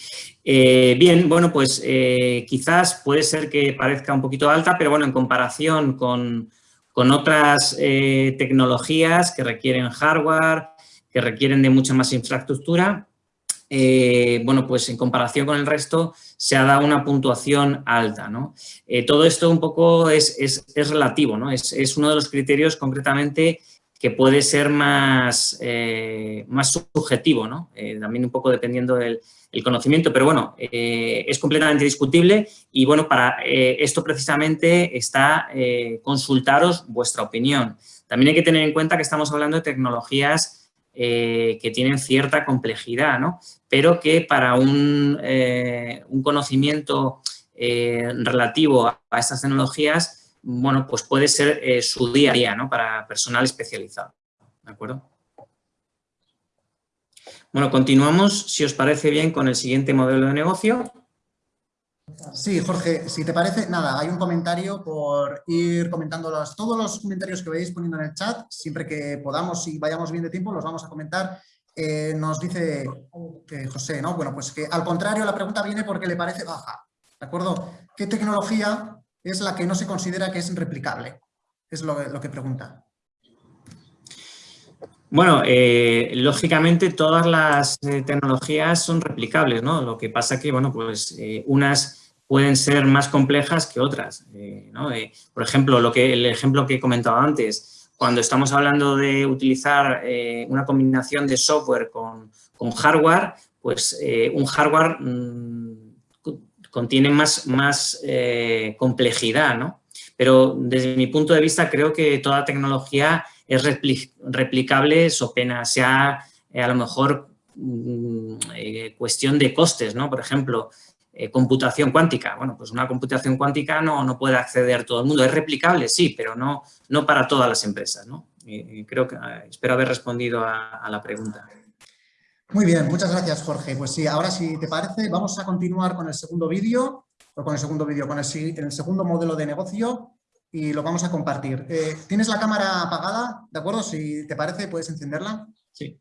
Eh, bien, bueno, pues eh, quizás puede ser que parezca un poquito alta, pero bueno, en comparación con, otras eh, tecnologías que requieren hardware, que requieren de mucha más infraestructura, bueno, pues en comparación con el resto se ha dado una puntuación alta, ¿no? todo esto un poco es, relativo, ¿no? Es, es, uno de los criterios concretamente que puede ser más, eh, más subjetivo, ¿no? Eh, también un poco dependiendo del conocimiento, pero bueno, eh, es completamente discutible y bueno, para esto precisamente está consultaros vuestra opinión. También hay que tener en cuenta que estamos hablando de tecnologías que tienen cierta complejidad, ¿no? Pero que para un, un conocimiento relativo a estas tecnologías bueno, pues puede ser eh, su día a día, ¿no? Para personal especializado, ¿de acuerdo? Bueno, continuamos, si os parece bien, con el siguiente modelo de negocio. Sí, Jorge, si te parece, nada, hay un comentario por ir comentando todos los comentarios que veis poniendo en el chat, siempre que podamos y vayamos bien de tiempo, los vamos a comentar. Eh, nos dice que José, ¿no? Bueno, pues que al contrario la pregunta viene porque le parece baja, ¿de acuerdo? ¿Qué tecnología es la que no se considera que es replicable? Es lo, que pregunta. Bueno, eh, lógicamente todas las eh, tecnologías son replicables, ¿no? Lo que pasa que, bueno, pues eh, unas pueden ser más complejas que otras, ¿no? por ejemplo, lo que, el ejemplo que he comentado antes, cuando estamos hablando de utilizar una combinación de software con, hardware, pues un hardware mm, contiene más, más eh, complejidad, ¿no? Pero desde mi punto de vista creo que toda tecnología es replicable, so pena sea eh, a lo mejor mm, eh, cuestión de costes, ¿no? Por ejemplo, computación cuántica. Bueno, pues una computación cuántica no, no puede acceder todo el mundo. Es replicable, sí, pero no, no para todas las empresas, ¿no? creo que espero haber respondido a la pregunta. Muy bien, muchas gracias Jorge. Pues sí, ahora si te parece vamos a continuar con el segundo vídeo, o con el segundo vídeo, con el, segundo modelo de negocio y lo vamos a compartir. Eh, ¿Tienes la cámara apagada? ¿De acuerdo? Si te parece, puedes encenderla. Sí.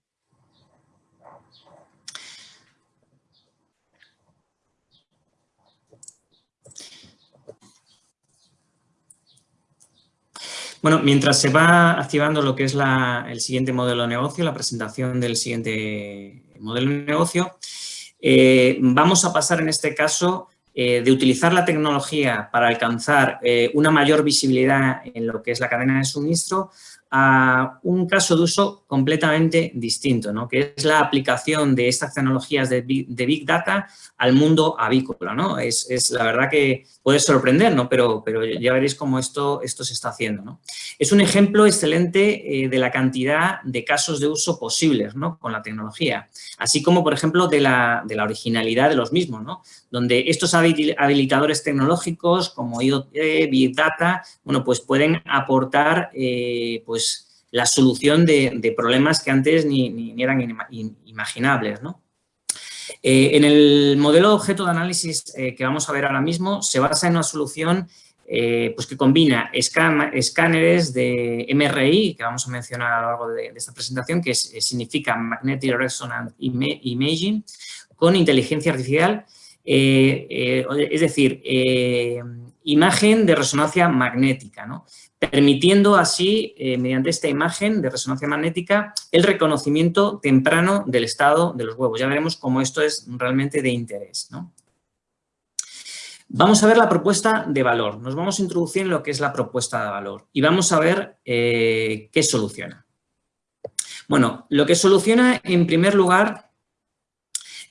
Bueno, mientras se va activando lo que es el siguiente modelo de negocio, la presentación del siguiente modelo de negocio, eh, vamos a pasar en este caso eh, de utilizar la tecnología para alcanzar eh, una mayor visibilidad en lo que es la cadena de suministro a un caso de uso completamente distinto, ¿no? que es la aplicación de estas tecnologías de Big, Data al mundo avícola. ¿no? Es, es, la verdad que puede sorprender, ¿no? pero, pero ya veréis cómo esto, esto se está haciendo. ¿no? Es un ejemplo excelente eh, de la cantidad de casos de uso posibles ¿no? con la tecnología, así como, por ejemplo, de la, de la originalidad de los mismos, ¿no? donde estos habilitadores tecnológicos como IoT, Big Data, bueno, pues pueden aportar eh, pues, pues, la solución de, problemas que antes ni, eran imaginables. Eh, en el modelo de objeto de análisis eh, que vamos a ver ahora mismo se basa en una solución eh, pues que combina escáneres de MRI, que vamos a mencionar a lo largo de, esta presentación, que significa Magnetic Resonance Imaging, con inteligencia artificial, es decir, imagen de resonancia magnética, ¿no? Permitiendo así, mediante esta imagen de resonancia magnética, el reconocimiento temprano del estado de los huevos. Ya veremos cómo esto es realmente de interés. Vamos a ver la propuesta de valor. Nos vamos a introducir en lo que es la propuesta de valor y vamos a ver eh, qué soluciona. Bueno, lo que soluciona en primer lugar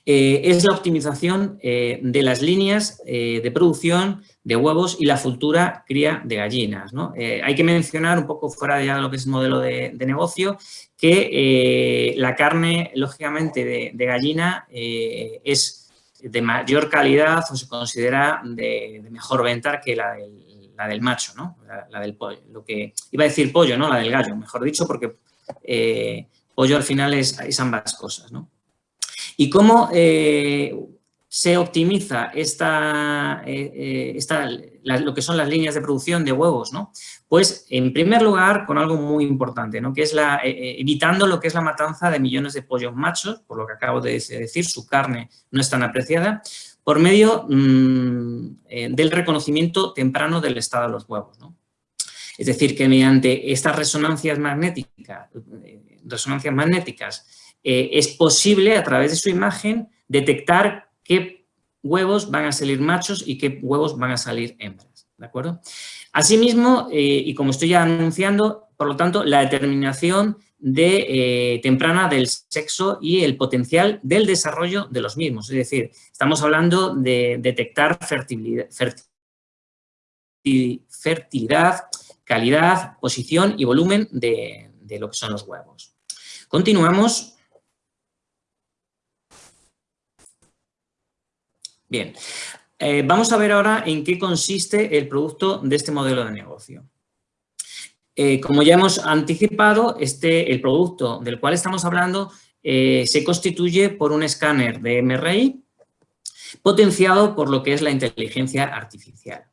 eh, es la optimización eh, de las líneas de producción de huevos y la futura cría de gallinas. hay que mencionar un poco fuera ya de lo que es el modelo de, negocio que la carne, lógicamente, de gallina es de mayor calidad o se considera de, mejor venta que la del, la del macho, ¿no? La, del pollo. Lo que, iba a decir pollo, ¿no? La del gallo, mejor dicho, porque eh, pollo al final es, ambas cosas, ¿no? Y cómo eh, se optimiza esta, eh, lo que son las líneas de producción de huevos, ¿no? Pues, en primer lugar, con algo muy importante, ¿no? que es la, eh, eh, evitando lo que es la matanza de millones de pollos machos, por lo que acabo de decir, su carne no es tan apreciada, por medio mm, eh, del reconocimiento temprano del estado de los huevos. ¿no? Es decir, que mediante estas resonancias magnéticas, resonancias magnéticas es posible, a través de su imagen, detectar qué huevos van a salir machos y qué huevos van a salir hembras. ¿De acuerdo? Asimismo, eh, y como estoy ya anunciando, por lo tanto, la determinación de, eh, temprana del sexo y el potencial del desarrollo de los mismos. Es decir, estamos hablando de detectar fertilidad, calidad, posición y volumen de lo que son los huevos. Continuamos. Bien, eh, vamos a ver ahora en qué consiste el producto de este modelo de negocio. Eh, como ya hemos anticipado, este, el producto del cual estamos hablando eh, se constituye por un escáner de MRI potenciado por lo que es la inteligencia artificial.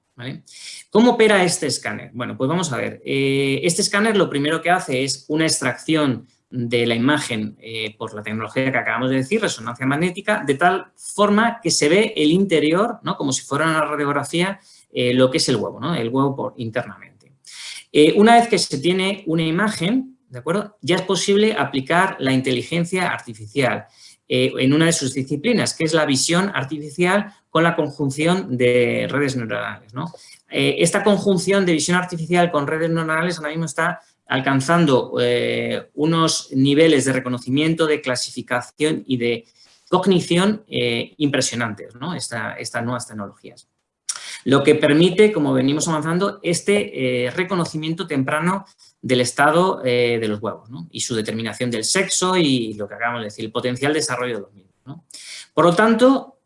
¿Cómo opera este escáner? Bueno, pues vamos a ver. este escáner lo primero que hace es una extracción de la imagen eh, por la tecnología que acabamos de decir, resonancia magnética, de tal forma que se ve el interior, ¿no? como si fuera una radiografía, eh, lo que es el huevo, ¿no? el huevo por, internamente. Eh, una vez que se tiene una imagen, ¿de acuerdo? ya es posible aplicar la inteligencia artificial en una de sus disciplinas, que es la visión artificial con la conjunción de redes neuronales. ¿no? esta conjunción de visión artificial con redes neuronales ahora mismo está alcanzando eh, unos niveles de reconocimiento, de clasificación y de cognición eh, impresionantes, ¿no? estas nuevas tecnologías. Lo que permite, como venimos avanzando, este eh, reconocimiento temprano del estado de los huevos y su determinación del sexo y lo que acabamos de decir, el potencial desarrollo de los mismos. Por lo tanto,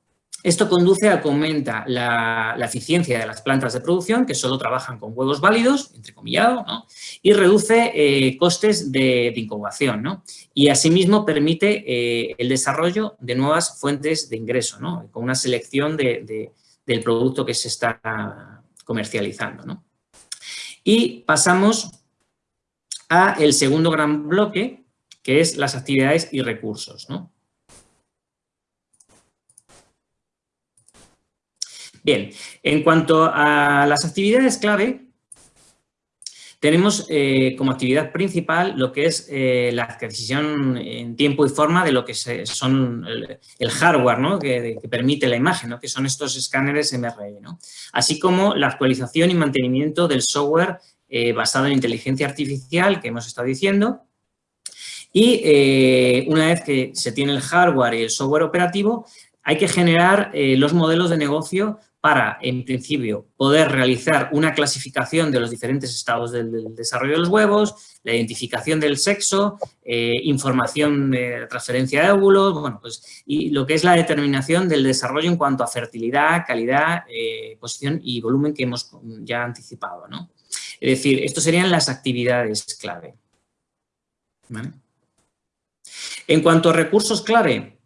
esto conduce a que aumenta la, eficiencia de las plantas de producción, que solo trabajan con huevos válidos, entrecomillado, ¿no? y reduce eh, costes de, incubación. ¿no? Y asimismo permite eh, el desarrollo de nuevas fuentes de ingreso, ¿no? con una selección del producto que se está comercializando. Y pasamos a el segundo gran bloque, que es las actividades y recursos. Bien, en cuanto a las actividades clave, tenemos eh, como actividad principal lo que es eh, la adquisición en tiempo y forma de lo que son el, hardware ¿no? que, permite la imagen, ¿no? que son estos escáneres MRI, ¿no? así como la actualización y mantenimiento del software eh, basado en inteligencia artificial que hemos estado diciendo, y una vez que se tiene el hardware y el software operativo, hay que generar los modelos de negocio para, en principio, poder realizar una clasificación de los diferentes estados del, desarrollo de los huevos, la identificación del sexo, eh, información de transferencia de óvulos, bueno, pues, y lo que es la determinación del desarrollo en cuanto a fertilidad, calidad, eh, posición y volumen que hemos ya anticipado, ¿no? Es decir, estas serían las actividades clave. En cuanto a recursos clave,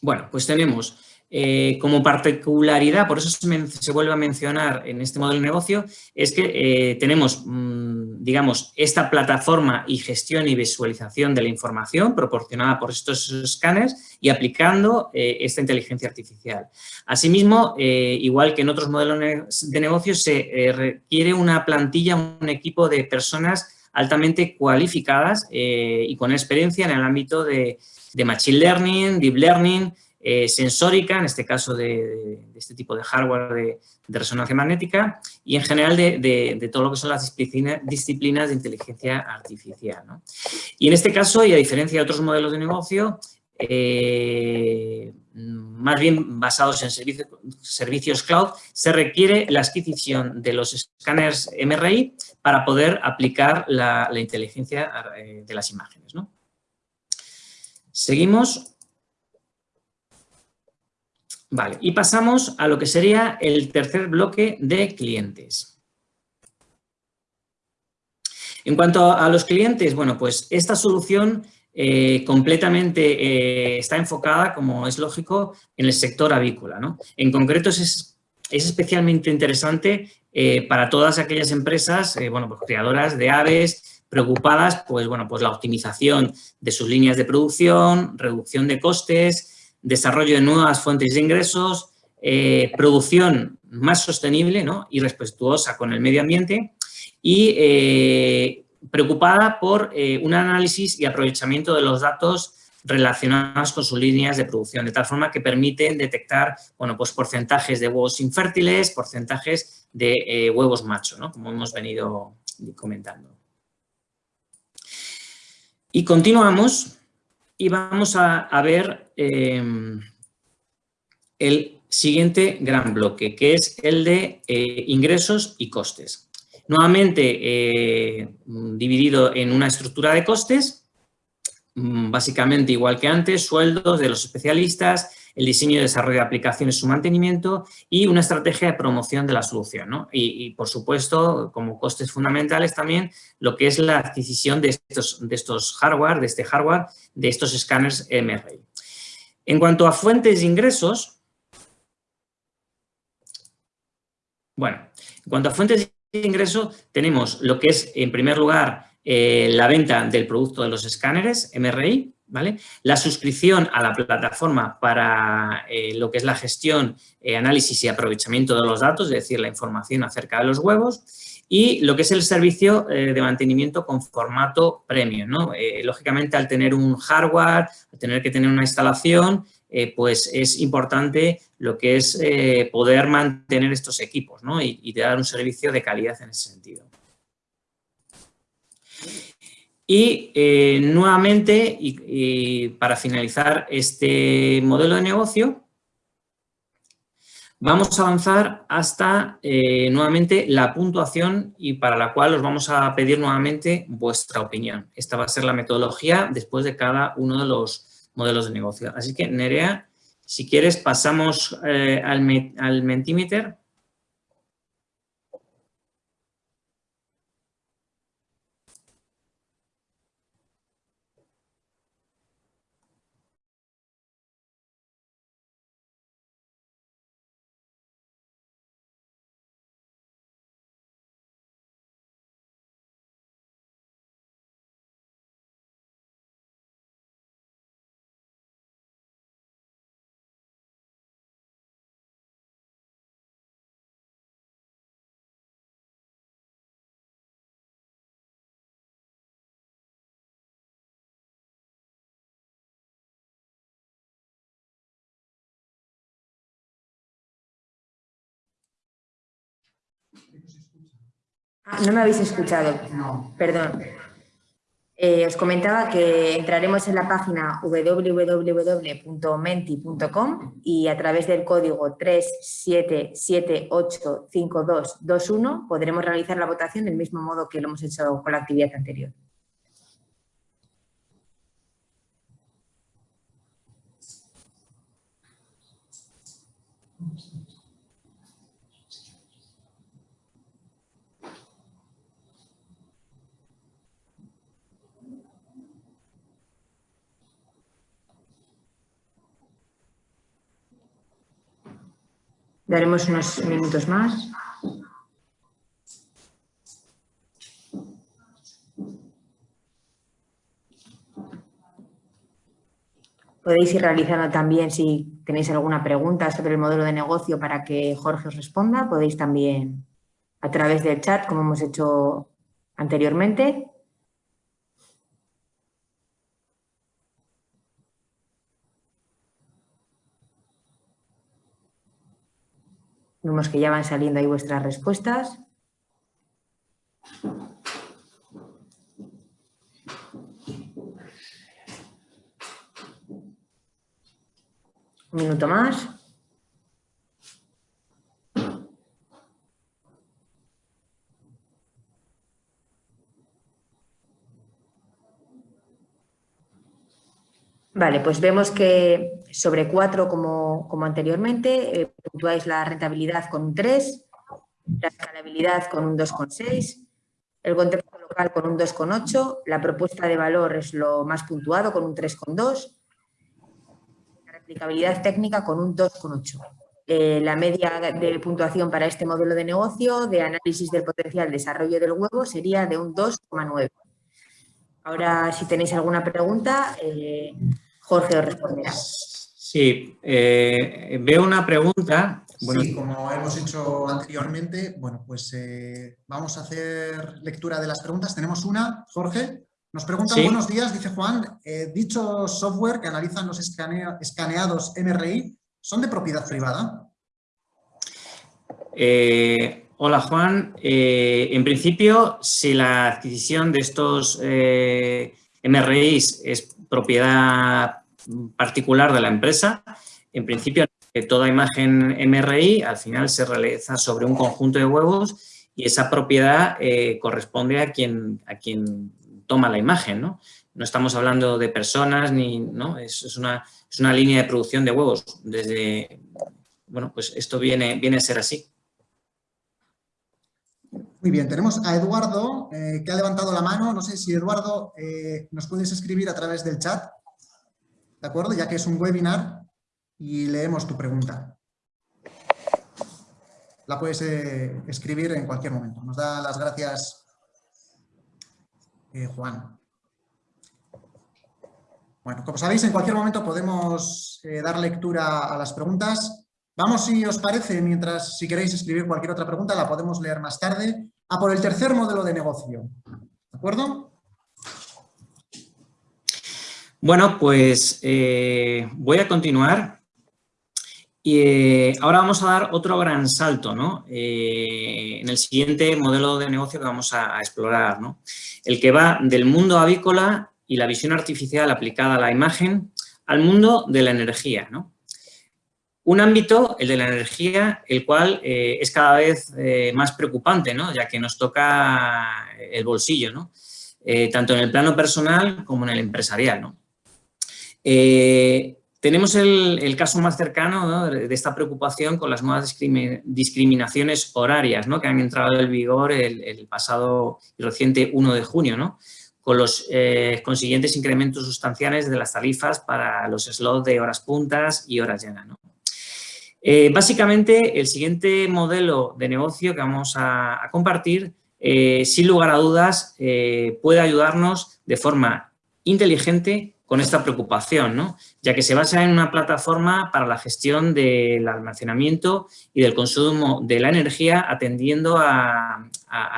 bueno, pues tenemos eh, como particularidad, por eso se, vuelve a mencionar en este modelo de negocio, es que eh, tenemos, mm, digamos, esta plataforma y gestión y visualización de la información proporcionada por estos escáneres y aplicando eh, esta inteligencia artificial. Asimismo, igual que en otros modelos de negocio, se requiere una plantilla, un equipo de personas altamente cualificadas y con experiencia en el ámbito de, de Machine Learning, Deep Learning, eh, sensórica, en este caso de, este tipo de hardware de, resonancia magnética, y en general de, todo lo que son las disciplinas, de inteligencia artificial. Y en este caso, y a diferencia de otros modelos de negocio, eh, más bien basados en servicios cloud, se requiere la adquisición de los escáneres MRI para poder aplicar la, inteligencia eh, de las imágenes. Seguimos. Vale, y pasamos a lo que sería el tercer bloque de clientes. En cuanto a los clientes, bueno, pues esta solución eh, completamente eh, está enfocada, como es lógico, en el sector avícola. ¿no? En concreto es, especialmente interesante eh, para todas aquellas empresas, bueno, pues creadoras de aves, preocupadas, pues bueno, pues la optimización de sus líneas de producción, reducción de costes, desarrollo de nuevas fuentes de ingresos, eh, producción más sostenible y respetuosa con el medio ambiente y eh, preocupada por eh, un análisis y aprovechamiento de los datos relacionados con sus líneas de producción, de tal forma que permiten detectar bueno, pues porcentajes de huevos infértiles, porcentajes de huevos macho, como hemos venido comentando. Y continuamos y vamos a, ver em, el siguiente gran bloque, que es el de eh, ingresos y costes. Nuevamente eh, dividido en una estructura de costes, mm, básicamente igual que antes, sueldos de los especialistas, el diseño y desarrollo de aplicaciones, su mantenimiento y una estrategia de promoción de la solución. Y, por supuesto, como costes fundamentales también, lo que es la adquisición de estos, de estos hardware, de este hardware, de estos escáneres MRI. En cuanto a fuentes de ingresos, bueno, en cuanto a fuentes de ingreso, tenemos lo que es, en primer lugar, eh, la venta del producto de los escáneres MRI, la suscripción a la plataforma para eh, lo que es la gestión, eh, análisis y aprovechamiento de los datos, es decir, la información acerca de los huevos, y lo que es el servicio eh, de mantenimiento con formato premium. lógicamente, al tener un hardware, al tener que tener una instalación, pues es importante lo que es poder mantener estos equipos y, y dar un servicio de calidad en ese sentido. Y eh, nuevamente, y, para finalizar este modelo de negocio, vamos a avanzar hasta eh, nuevamente la puntuación y para la cual os vamos a pedir nuevamente vuestra opinión. Esta va a ser la metodología después de cada uno de los modelos de negocio. Así que, Nerea, si quieres pasamos eh, al, al Mentimeter no me habéis escuchado. Perdón. Eh, os comentaba que entraremos en la página www.menti.com y a través del código 37785221 podremos realizar la votación del mismo modo que lo hemos hecho con la actividad anterior. Daremos unos minutos más. Podéis ir realizando también si tenéis alguna pregunta sobre el modelo de negocio para que Jorge os responda. Podéis también a través del chat, como hemos hecho anteriormente. Que ya van saliendo ahí vuestras respuestas. Un minuto más. Vale, pues vemos que sobre 4 como, anteriormente, eh, puntuáis la rentabilidad con un 3, la escalabilidad con un 2,6, el contexto local con un 2,8, la propuesta de valor es lo más puntuado con un 3,2, la replicabilidad técnica con un 2,8. Eh, la media de puntuación para este modelo de negocio de análisis del potencial desarrollo del huevo sería de un 2,9. Ahora, si tenéis alguna pregunta, eh, Jorge os responderá. Sí, eh, veo una pregunta. Bueno, sí, como hemos hecho anteriormente, bueno, pues eh, vamos a hacer lectura de las preguntas. Tenemos una, Jorge. Nos preguntan, buenos días, dice Juan, ¿dichos software que analizan los escaneados MRI son de propiedad privada? Hola Juan, eh, en principio si la adquisición de estos eh, MRIs es propiedad particular de la empresa, en principio toda imagen MRI al final se realiza sobre un conjunto de huevos y esa propiedad eh, corresponde a quien, a quien toma la imagen, ¿no? No estamos hablando de personas ni, ¿no? Es, es, una, es una línea de producción de huevos. Desde, bueno, pues esto viene, viene a ser así. Muy bien, tenemos a Eduardo eh, que ha levantado la mano. No sé si Eduardo eh, nos puedes escribir a través del chat, ¿de acuerdo? Ya que es un webinar y leemos tu pregunta. La puedes eh, escribir en cualquier momento. Nos da las gracias Juan. Bueno, como sabéis, en cualquier momento podemos dar lectura a las preguntas. Vamos, si os parece, mientras si queréis escribir cualquier otra pregunta, la podemos leer más tarde, a por el tercer modelo de negocio. ¿De acuerdo? Bueno, pues eh, voy a continuar. Y eh, ahora vamos a dar otro gran salto ¿no? Eh, en el siguiente modelo de negocio que vamos a, explorar, ¿no? el que va del mundo avícola y la visión artificial aplicada a la imagen al mundo de la energía. ¿no? Un ámbito, el de la energía, el cual es cada vez más preocupante, ¿no? ya que nos toca el bolsillo, ¿no? Tanto en el plano personal como en el empresarial. ¿no? Tenemos el, caso más cercano de, esta preocupación con las nuevas discriminaciones horarias que han entrado en vigor el, pasado y reciente 1 de junio, ¿no? con los consiguientes incrementos sustanciales de las tarifas para los slots de horas puntas y horas llenas. Eh, básicamente, el siguiente modelo de negocio que vamos a, compartir, eh, sin lugar a dudas, eh, puede ayudarnos de forma inteligente con esta preocupación, ya que se basa en una plataforma para la gestión del almacenamiento y del consumo de la energía atendiendo a,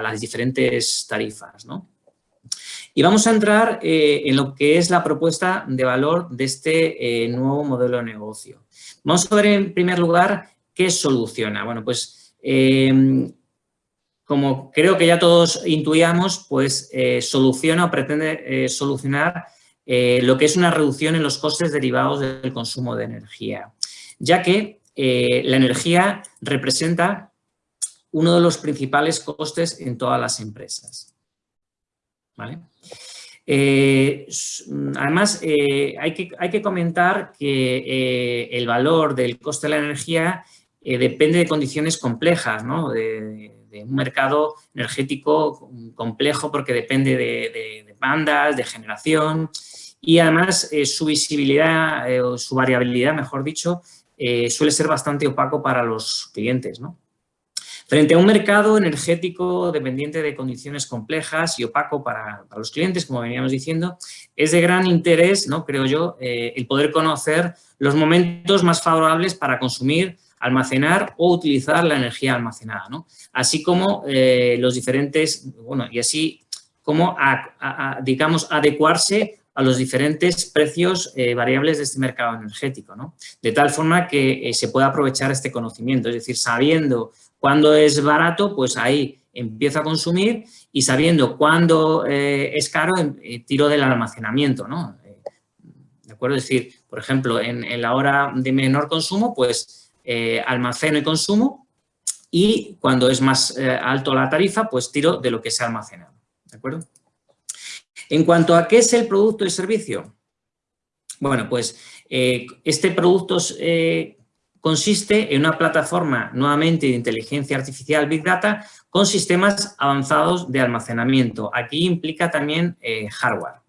las diferentes tarifas. Y vamos a entrar en lo que es la propuesta de valor de este nuevo modelo de negocio. Vamos a ver en primer lugar qué soluciona. Bueno, pues em, como creo que ya todos intuíamos, pues eh, soluciona o pretende eh, solucionar eh, lo que es una reducción en los costes derivados del consumo de energía, ya que la energía representa uno de los principales costes en todas las empresas. ¿Vale? Eh, además, eh, hay, que, hay, que, comentar que eh, el valor del coste de la energía depende de condiciones complejas, ¿no? de, un mercado energético complejo porque depende de, de bandas, de generación y además su visibilidad o su variabilidad, mejor dicho, suele ser bastante opaco para los clientes. ¿no? Frente a un mercado energético dependiente de condiciones complejas y opaco para, los clientes, como veníamos diciendo, es de gran interés, ¿no? creo yo, eh, el poder conocer los momentos más favorables para consumir, almacenar o utilizar la energía almacenada, ¿no? así como eh, los diferentes, bueno, y así como, digamos, adecuarse a los diferentes precios eh, variables de este mercado energético, ¿no? De tal forma que se pueda aprovechar este conocimiento, es decir, sabiendo cuando es barato, pues ahí empiezo a consumir y sabiendo cuándo eh, es caro, em, eh, tiro del almacenamiento. Eh, ¿De acuerdo? Es decir, por ejemplo, en, la hora de menor consumo, pues almaceno y consumo y cuando es más alto la tarifa, pues tiro de lo que se ha almacenado, ¿de acuerdo? En cuanto a qué es el producto y servicio, bueno, pues este producto consiste en una plataforma nuevamente de inteligencia artificial Big Data con sistemas avanzados de almacenamiento. Aquí implica también eh, hardware.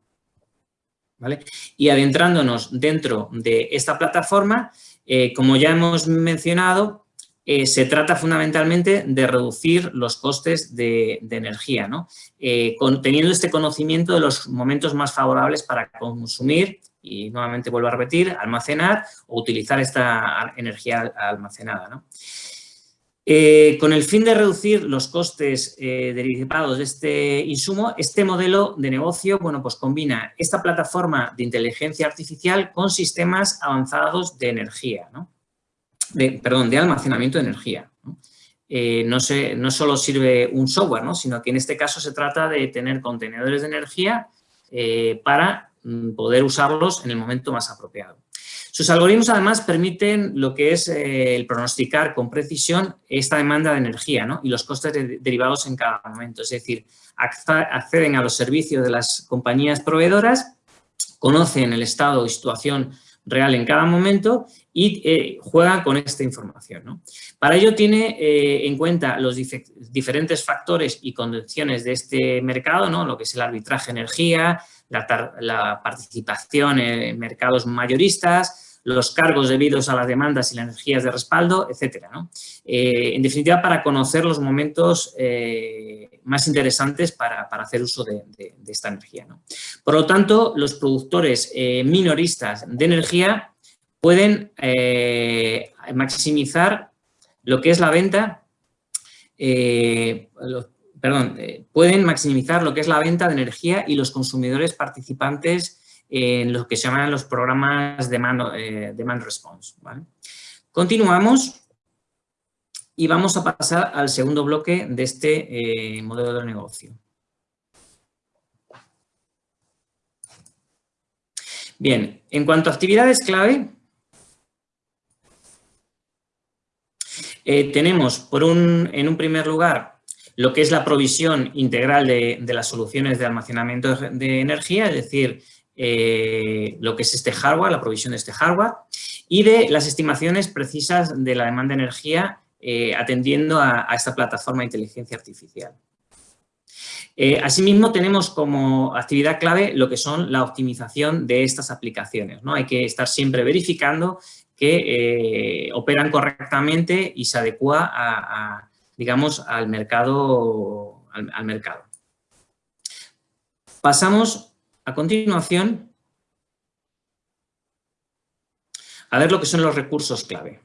Y adentrándonos dentro de esta plataforma, eh, como ya hemos mencionado, eh, se trata fundamentalmente de reducir los costes de, energía, ¿no? teniendo este conocimiento de los momentos más favorables para consumir y nuevamente vuelvo a repetir, almacenar o utilizar esta energía almacenada. Eh, con el fin de reducir los costes eh, derivados de este insumo, este modelo de negocio bueno, pues combina esta plataforma de inteligencia artificial con sistemas avanzados de energía, de, perdón, de almacenamiento de energía. ¿no? Eh, no, no solo sirve un software, sino que en este caso se trata de tener contenedores de energía para Mm, poder usarlos en el momento más apropiado. Sus algoritmos además permiten lo que es eh, el pronosticar con precisión esta demanda de energía y los costes derivados en cada momento. Es decir, acceden a los servicios de las compañías proveedoras, conocen el estado y situación real en cada momento y eh, juegan con esta información. Para ello tiene eh, en cuenta los diferentes factores y condiciones de este mercado, ¿no? lo que es el arbitraje energía, la, participación en mercados mayoristas, los cargos debidos a las demandas y las energías de respaldo, etcétera. Eh, en definitiva, para conocer los momentos eh, más interesantes para, hacer uso de, esta energía. Por lo tanto, los productores eh, minoristas de energía pueden maximizar lo que es la venta, perdón, pueden maximizar lo que es la venta de energía y los consumidores participantes en lo que se llaman los programas Demand, eh, demand Response. Continuamos y vamos a pasar al segundo bloque de este eh, modelo de negocio. Bien, en cuanto a actividades clave, tenemos por un, en un primer lugar lo que es la provisión integral de, las soluciones de almacenamiento de energía, es decir, eh, lo que es este hardware, la provisión de este hardware, y de las estimaciones precisas de la demanda de energía eh, atendiendo a, esta plataforma de inteligencia artificial. Eh, asimismo, tenemos como actividad clave lo que son la optimización de estas aplicaciones. ¿no? Hay que estar siempre verificando que operan correctamente y se adecua a digamos, al mercado, al, mercado. Pasamos a continuación a ver lo que son los recursos clave.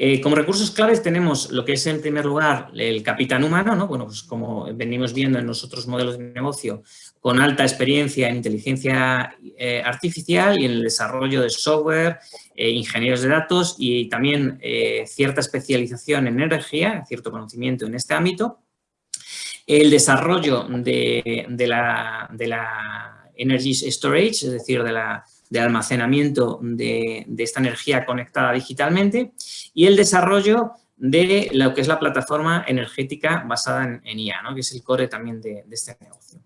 Eh, como recursos claves tenemos lo que es en primer lugar el capitán humano, ¿no? bueno, pues como venimos viendo en los otros modelos de negocio, con alta experiencia en inteligencia eh, artificial y en el desarrollo de software, eh, ingenieros de datos y también cierta especialización en energía, cierto conocimiento en este ámbito. El desarrollo de, de la, de la Energy Storage, es decir, de la de almacenamiento de, esta energía conectada digitalmente y el desarrollo de lo que es la plataforma energética basada en, IA, que es el core también de, este negocio.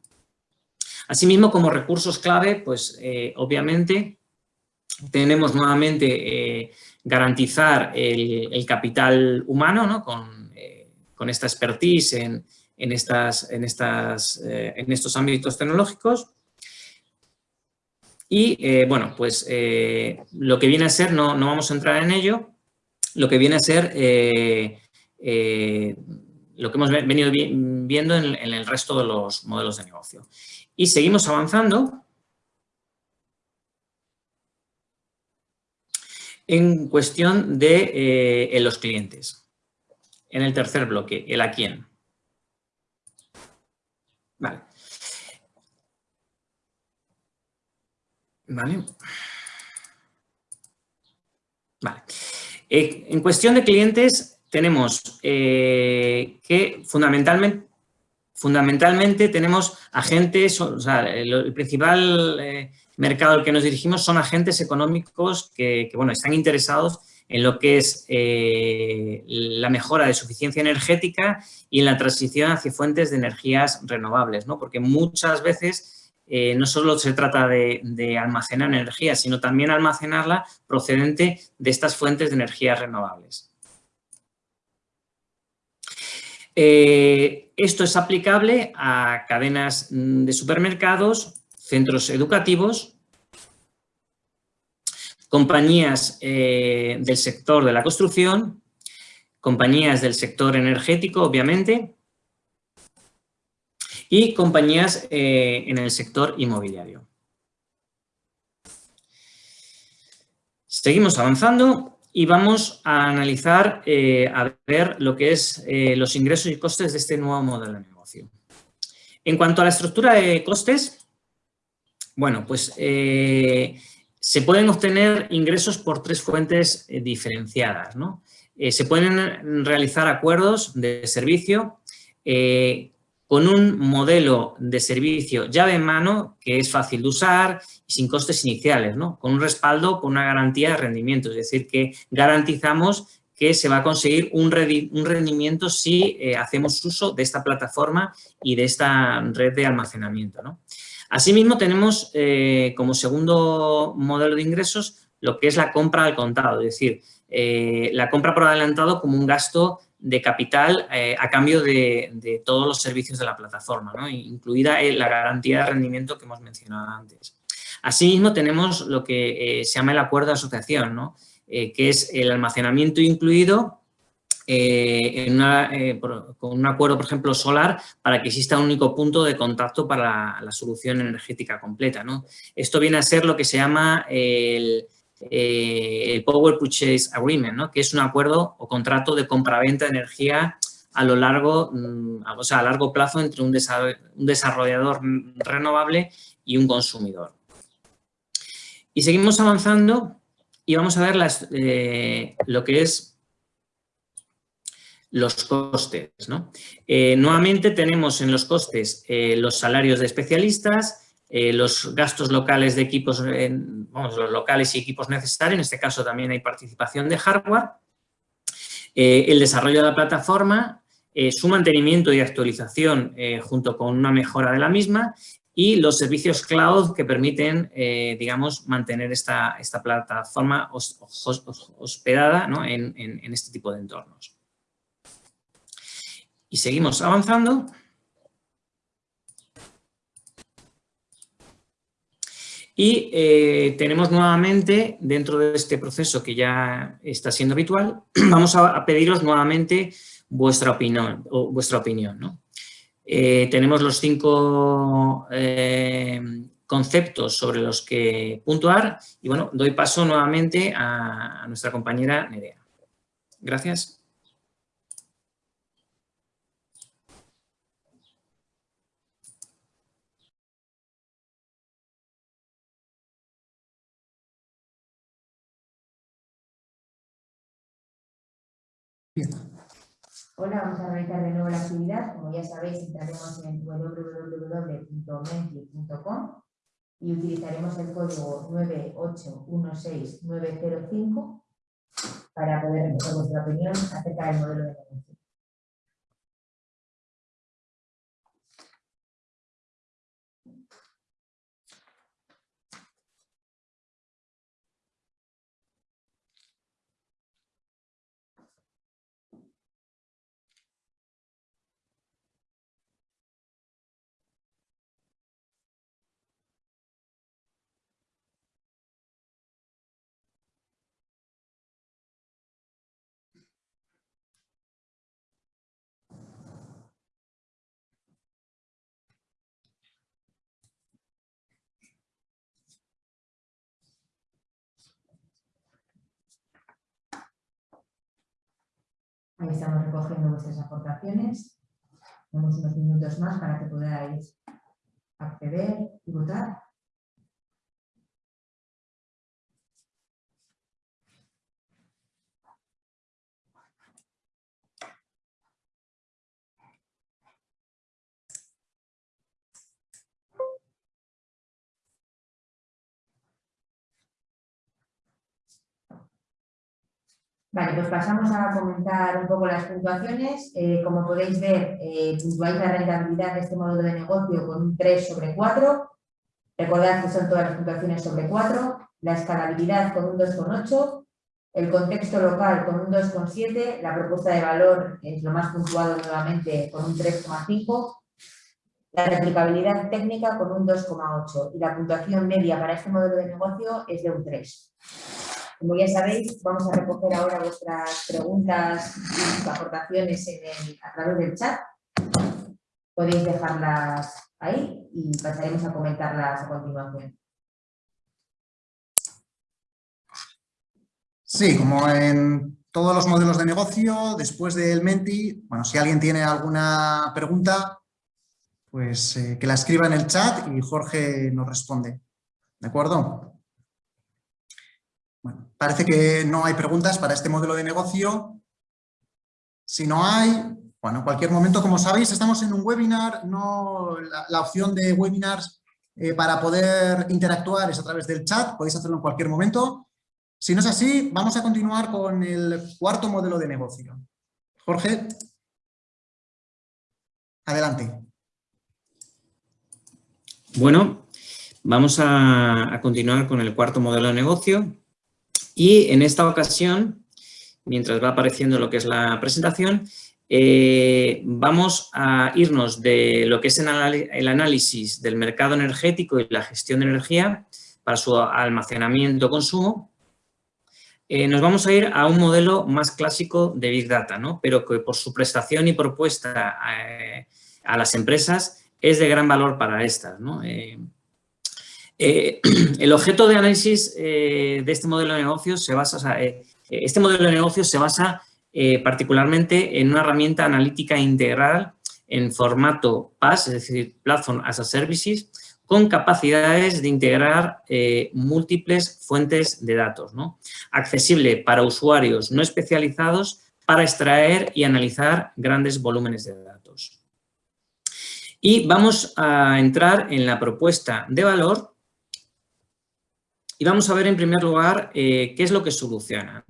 Asimismo, como recursos clave, pues eh, obviamente tenemos nuevamente eh, garantizar el, capital humano eh, con, esta expertise en, estas, en, estas, en estos ámbitos tecnológicos Y bueno, pues lo que viene a ser, no, no, vamos a entrar en ello, lo que viene a ser lo que hemos venido viendo en, el resto de los modelos de negocio. Y seguimos avanzando. En cuestión de eh, los clientes. En el tercer bloque, el a quién. Vale. Vale. Vale. Eh, en cuestión de clientes, tenemos eh, que fundamentalmente, fundamentalmente tenemos agentes, o sea, el, principal eh, mercado al que nos dirigimos son agentes económicos que, bueno, están interesados en lo que es eh, la mejora de suficiencia energética y en la transición hacia fuentes de energías renovables, ¿no? porque muchas veces no solo se trata de, de, almacenar energía, sino también almacenarla procedente de estas fuentes de energías renovables. Eh, esto es aplicable a cadenas mm, de supermercados, centros educativos, compañías eh, del sector de la construcción, compañías del sector energético, obviamente, y compañías eh, en el sector inmobiliario. Seguimos avanzando y vamos a analizar, eh, a ver lo que es los ingresos y costes de este nuevo modelo de negocio. En cuanto a la estructura de costes, bueno, pues se pueden obtener ingresos por tres fuentes diferenciadas, ¿no? se pueden realizar acuerdos de servicio con un modelo de servicio llave en mano que es fácil de usar y sin costes iniciales, ¿no? con un respaldo, con una garantía de rendimiento, es decir, que garantizamos que se va a conseguir un, rendimiento si eh, hacemos uso de esta plataforma y de esta red de almacenamiento. ¿no? Asimismo, tenemos eh, como segundo modelo de ingresos lo que es la compra al contado, es decir, eh, la compra por adelantado como un gasto de capital eh, a cambio de, todos los servicios de la plataforma, incluida la garantía de rendimiento que hemos mencionado antes. Asimismo, tenemos lo que se llama el acuerdo de asociación, que es el almacenamiento incluido con un acuerdo, por ejemplo, solar, para que exista un único punto de contacto para la, solución energética completa. Esto viene a ser lo que se llama el, eh, Power Purchase Agreement, que es un acuerdo o contrato de compraventa de energía a lo largo, mm, o sea, a largo plazo entre un desarrollador renovable y un consumidor. Y seguimos avanzando y vamos a ver eh, lo que es los costes. Eh, nuevamente tenemos en los costes los salarios de especialistas, eh, los gastos locales de equipos, vamos, los locales y equipos necesarios, en este caso también hay participación de hardware, eh, el desarrollo de la plataforma, eh, su mantenimiento y actualización junto con una mejora de la misma y los servicios cloud que permiten, digamos, mantener esta, plataforma hospedada en este tipo de entornos. Y seguimos avanzando. Y eh, tenemos nuevamente, dentro de este proceso que ya está siendo habitual, vamos a, pediros nuevamente vuestra opinión. O vuestra opinión eh, tenemos los cinco eh, conceptos sobre los que puntuar y bueno, doy paso nuevamente a nuestra compañera Nerea. Gracias. Hola, vamos a realizar de nuevo la actividad. Como ya sabéis, entraremos en www.menti.com y utilizaremos el código 9816905 para poder recoger vuestra opinión acerca del modelo de negocio. Estamos recogiendo vuestras aportaciones. Tenemos unos minutos más para que podáis acceder y votar. Vale, pues pasamos a comentar un poco las puntuaciones. Eh, como podéis ver, eh, puntuáis la rentabilidad de este modelo de negocio con un 3 sobre 4. Recordad que son todas las puntuaciones sobre 4. La escalabilidad con un 2,8. El contexto local con un 2,7. La propuesta de valor es lo más puntuado nuevamente con un 3,5. La replicabilidad técnica con un 2,8. Y la puntuación media para este modelo de negocio es de un 3. Como ya sabéis, vamos a recoger ahora vuestras preguntas y aportaciones a través del chat. Podéis dejarlas ahí y pasaremos a comentarlas a continuación. Sí, como en todos los modelos de negocio, después del Menti, bueno, si alguien tiene alguna pregunta, pues eh, que la escriba en el chat y Jorge nos responde. ¿De acuerdo? Parece que no hay preguntas para este modelo de negocio. Si no hay, bueno, en cualquier momento, como sabéis, estamos en un webinar, no la, opción de webinars eh, para poder interactuar es a través del chat, podéis hacerlo en cualquier momento. Si no es así, vamos a continuar con el cuarto modelo de negocio. Jorge, adelante. Bueno, vamos a continuar con el cuarto modelo de negocio, y en esta ocasión, mientras va apareciendo lo que es la presentación, eh, vamos a irnos de lo que es el análisis del mercado energético y la gestión de energía para su almacenamiento consumo. Eh, nos vamos a ir a un modelo más clásico de Big Data, ¿no? pero que por su prestación y propuesta eh, a las empresas es de gran valor para estas. ¿no? el objeto de análisis eh, de este modelo de negocio se basa, eh, este modelo de negocio se basa particularmente en una herramienta analítica integral en formato PaaS, es decir, Platform as a Services, con capacidades de integrar múltiples fuentes de datos, ¿no? accesible para usuarios no especializados para extraer y analizar grandes volúmenes de datos. Y vamos a entrar en la propuesta de valor y vamos a ver en primer lugar eh, qué es lo que soluciona.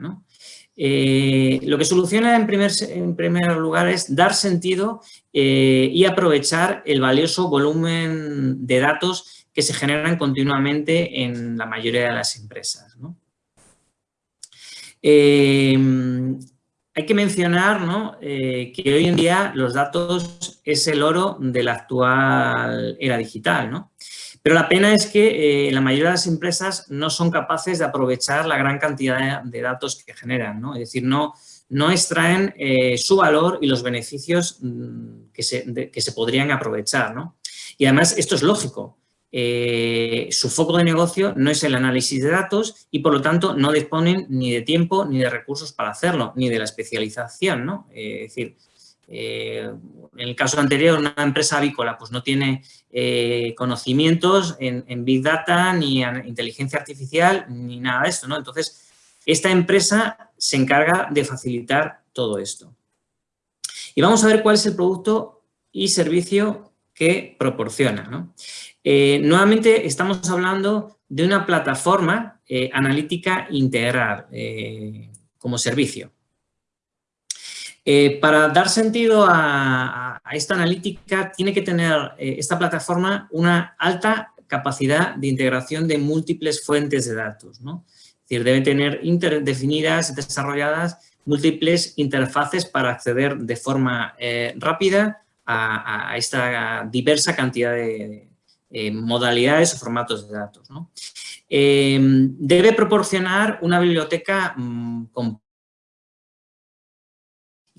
Eh, lo que soluciona en primer, en primer lugar es dar sentido eh, y aprovechar el valioso volumen de datos que se generan continuamente en la mayoría de las empresas. hay que mencionar que hoy en día los datos es el oro de la actual era digital. ¿no? Pero la pena es que eh, la mayoría de las empresas no son capaces de aprovechar la gran cantidad de, datos que generan, ¿no? Es decir, no, no extraen eh, su valor y los beneficios mm, que se, que se podrían aprovechar, ¿no? Y además esto es lógico. Eh, su foco de negocio no es el análisis de datos y por lo tanto no disponen ni de tiempo ni de recursos para hacerlo, ni de la especialización, ¿no? es decir, eh, en el caso anterior, una empresa avícola pues no tiene eh, conocimientos en, Big Data, ni en inteligencia artificial, ni nada de esto, ¿no? Entonces, esta empresa se encarga de facilitar todo esto. Y vamos a ver cuál es el producto y servicio que proporciona, eh, nuevamente estamos hablando de una plataforma analítica integral como servicio. Eh, para dar sentido a, esta analítica, tiene que tener eh, esta plataforma una alta capacidad de integración de múltiples fuentes de datos. Es decir, debe tener definidas, desarrolladas múltiples interfaces para acceder de forma eh, rápida a, esta diversa cantidad de, modalidades o formatos de datos. debe proporcionar una biblioteca mm,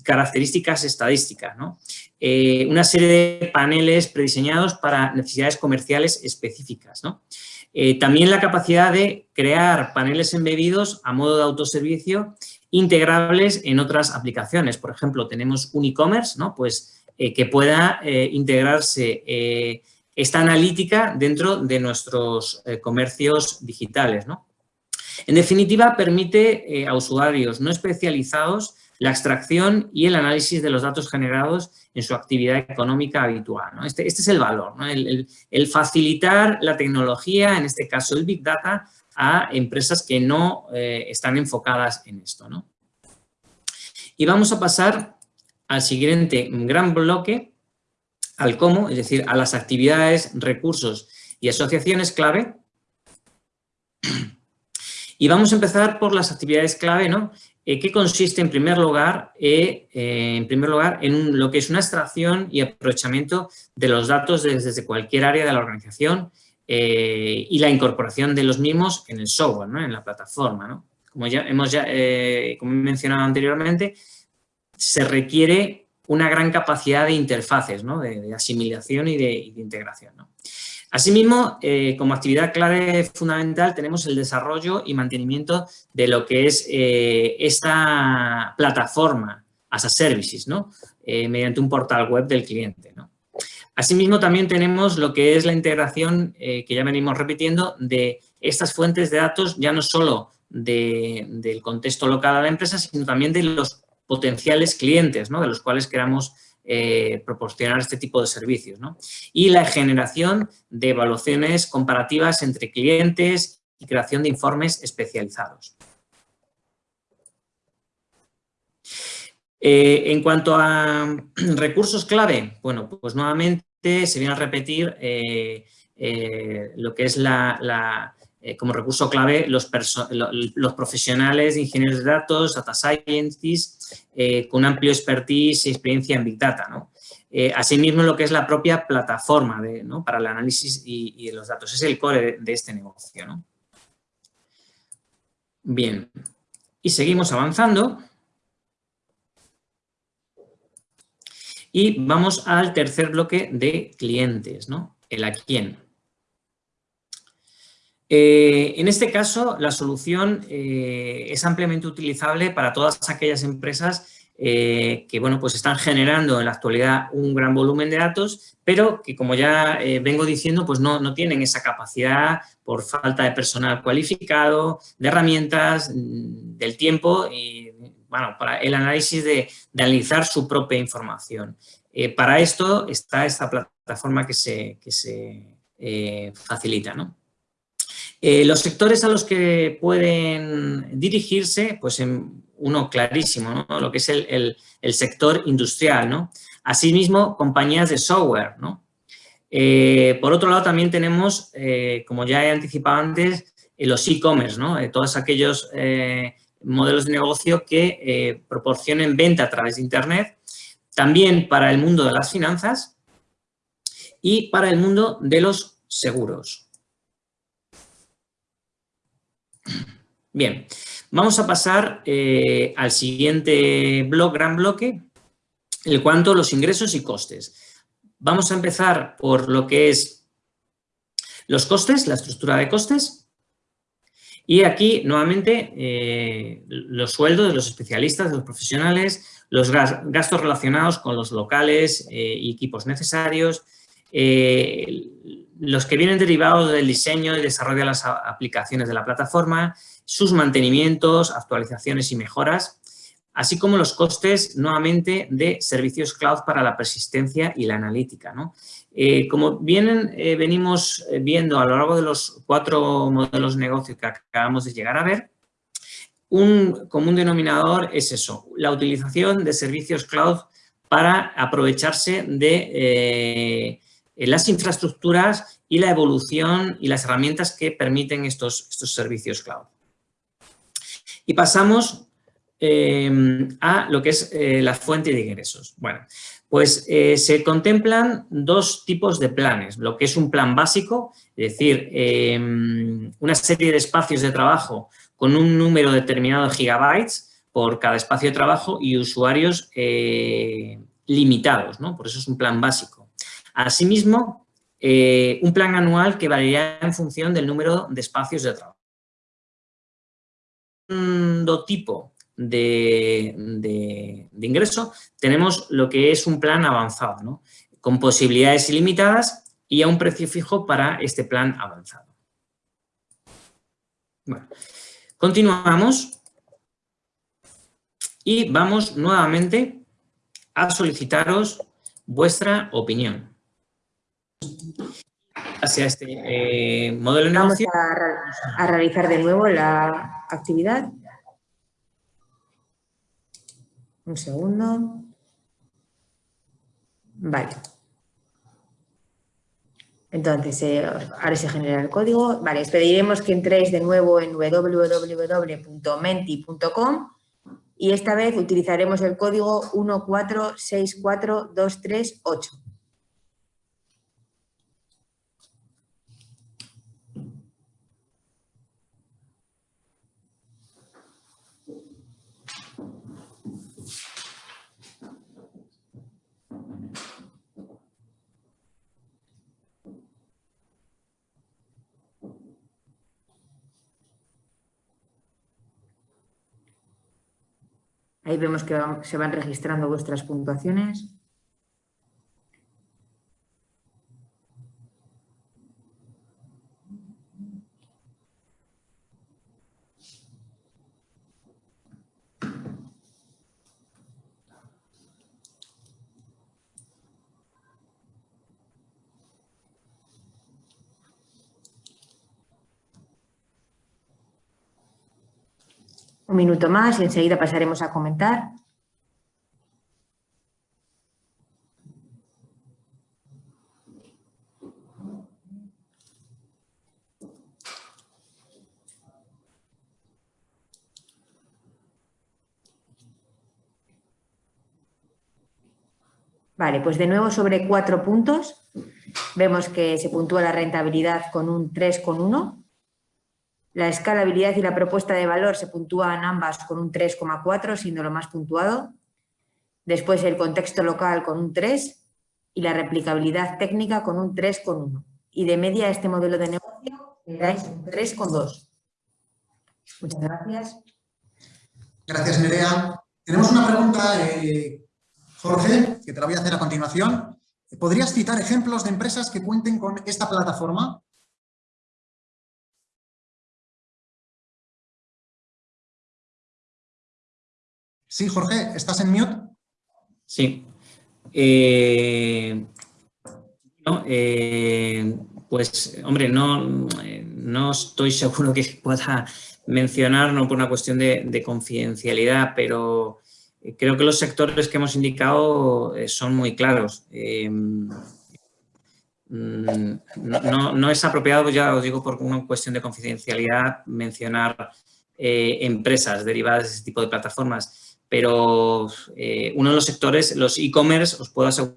características estadísticas, eh, una serie de paneles prediseñados para necesidades comerciales específicas. Eh, también la capacidad de crear paneles embebidos a modo de autoservicio integrables en otras aplicaciones. Por ejemplo, tenemos un e-commerce. Pues que pueda integrarse esta analítica dentro de nuestros comercios digitales. En definitiva, permite a usuarios no especializados la extracción y el análisis de los datos generados en su actividad económica habitual. Este, este, es el valor, el, facilitar la tecnología, en este caso el Big Data, a empresas que no eh, están enfocadas en esto. Y vamos a pasar al siguiente gran bloque, al cómo, es decir, a las actividades, recursos y asociaciones clave. Y vamos a empezar por las actividades clave, ¿no? Eh, que consiste en primer lugar, eh, eh, en, lo que es una extracción y aprovechamiento de los datos desde, cualquier área de la organización y la incorporación de los mismos en el software, en la plataforma. Como ya hemos he mencionado anteriormente, se requiere una gran capacidad de interfaces, de, asimilación y de integración. Asimismo, eh, como actividad clave fundamental tenemos el desarrollo y mantenimiento de lo que es eh, esta plataforma as a services, ¿no? Eh, mediante un portal web del cliente. Asimismo, también tenemos lo que es la integración, que ya venimos repitiendo, de estas fuentes de datos, ya no solo del contexto local de la empresa, sino también de los potenciales clientes, ¿no? de los cuales queramos eh, proporcionar este tipo de servicios. Y la generación de evaluaciones comparativas entre clientes y creación de informes especializados. Eh, en cuanto a recursos clave, bueno, pues nuevamente se viene a repetir eh, lo que es la, como recurso clave los, los, profesionales de ingenieros de datos, data scientists, eh, con amplio expertise y experiencia en Big Data. ¿no? Eh, asimismo, lo que es la propia plataforma para el análisis y, los datos. Es el core de, este negocio. ¿no? Bien, y seguimos avanzando. Y vamos al tercer bloque de clientes, ¿no? El a quién. Eh, en este caso, la solución eh, es ampliamente utilizable para todas aquellas empresas eh, que bueno, pues están generando en la actualidad un gran volumen de datos, pero que como ya vengo diciendo, pues no, no, tienen esa capacidad por falta de personal cualificado, de herramientas, mm, del tiempo y bueno, para el análisis de, analizar su propia información. para esto está esta plataforma que se, que se facilita, ¿no? Eh, los sectores a los que pueden dirigirse, pues en uno clarísimo, lo que es el, sector industrial. ¿no? Asimismo, compañías de software. ¿no? Eh, por otro lado, también tenemos, eh, como ya he anticipado antes, los e-commerce, ¿no? todos aquellos modelos de negocio que proporcionen venta a través de Internet, también para el mundo de las finanzas y para el mundo de los seguros. Bien, vamos a pasar eh, al siguiente bloque, gran bloque, el cuanto los ingresos y costes. Vamos a empezar por lo que es los costes, la estructura de costes. Y aquí, nuevamente, eh, los sueldos de los especialistas, de los profesionales, los gastos relacionados con los locales eh, y equipos necesarios, los que vienen derivados del diseño y desarrollo de las aplicaciones de la plataforma, sus mantenimientos, actualizaciones y mejoras, así como los costes nuevamente de servicios cloud para la persistencia y la analítica. Eh, como eh, venimos viendo a lo largo de los cuatro modelos de negocio que acabamos de llegar a ver, un común denominador es eso, la utilización de servicios cloud para aprovecharse de eh, las infraestructuras y la evolución y las herramientas que permiten estos, estos servicios cloud. Y pasamos em, a lo que es eh, la fuente de ingresos. Bueno, pues eh, se contemplan dos tipos de planes, lo que es un plan básico, es decir, una serie de espacios de trabajo con un número determinado de gigabytes por cada espacio de trabajo y usuarios eh, limitados, ¿no? Por eso es un plan básico. Asimismo, un plan anual que variará en función del número de espacios de trabajo segundo tipo de, ingreso, tenemos lo que es un plan avanzado, con posibilidades ilimitadas y a un precio fijo para este plan avanzado. continuamos y vamos nuevamente a solicitaros vuestra opinión. Hacia este eh, modelo de negocio. Vamos a, realizar de nuevo la actividad. Un segundo. Vale. Entonces, eh, ahora se genera el código. Vale, os pediremos que entréis de nuevo en www.menti.com y esta vez utilizaremos el código 1464238. Ahí vemos que se van registrando vuestras puntuaciones. Un minuto más y enseguida pasaremos a comentar. Vale, pues de nuevo sobre cuatro puntos. Vemos que se puntúa la rentabilidad con un 3,1 la escalabilidad y la propuesta de valor se puntúan ambas con un 3,4, siendo lo más puntuado. Después el contexto local con un 3 y la replicabilidad técnica con un 3,1. Y de media este modelo de negocio le dais un 3,2. Muchas gracias. Gracias, Nerea. Tenemos una pregunta, eh, Jorge, que te la voy a hacer a continuación. ¿Podrías citar ejemplos de empresas que cuenten con esta plataforma? Sí, Jorge, ¿estás en mute? Sí. Eh, eh, pues, hombre, no, no estoy seguro que pueda mencionar, no por una cuestión de, confidencialidad, pero creo que los sectores que hemos indicado eh, son muy claros. Mm, no, es apropiado, ya os digo, por una cuestión de confidencialidad, mencionar empresas derivadas de ese tipo de plataformas pero eh, uno de los sectores, los e-commerce, os puedo asegurar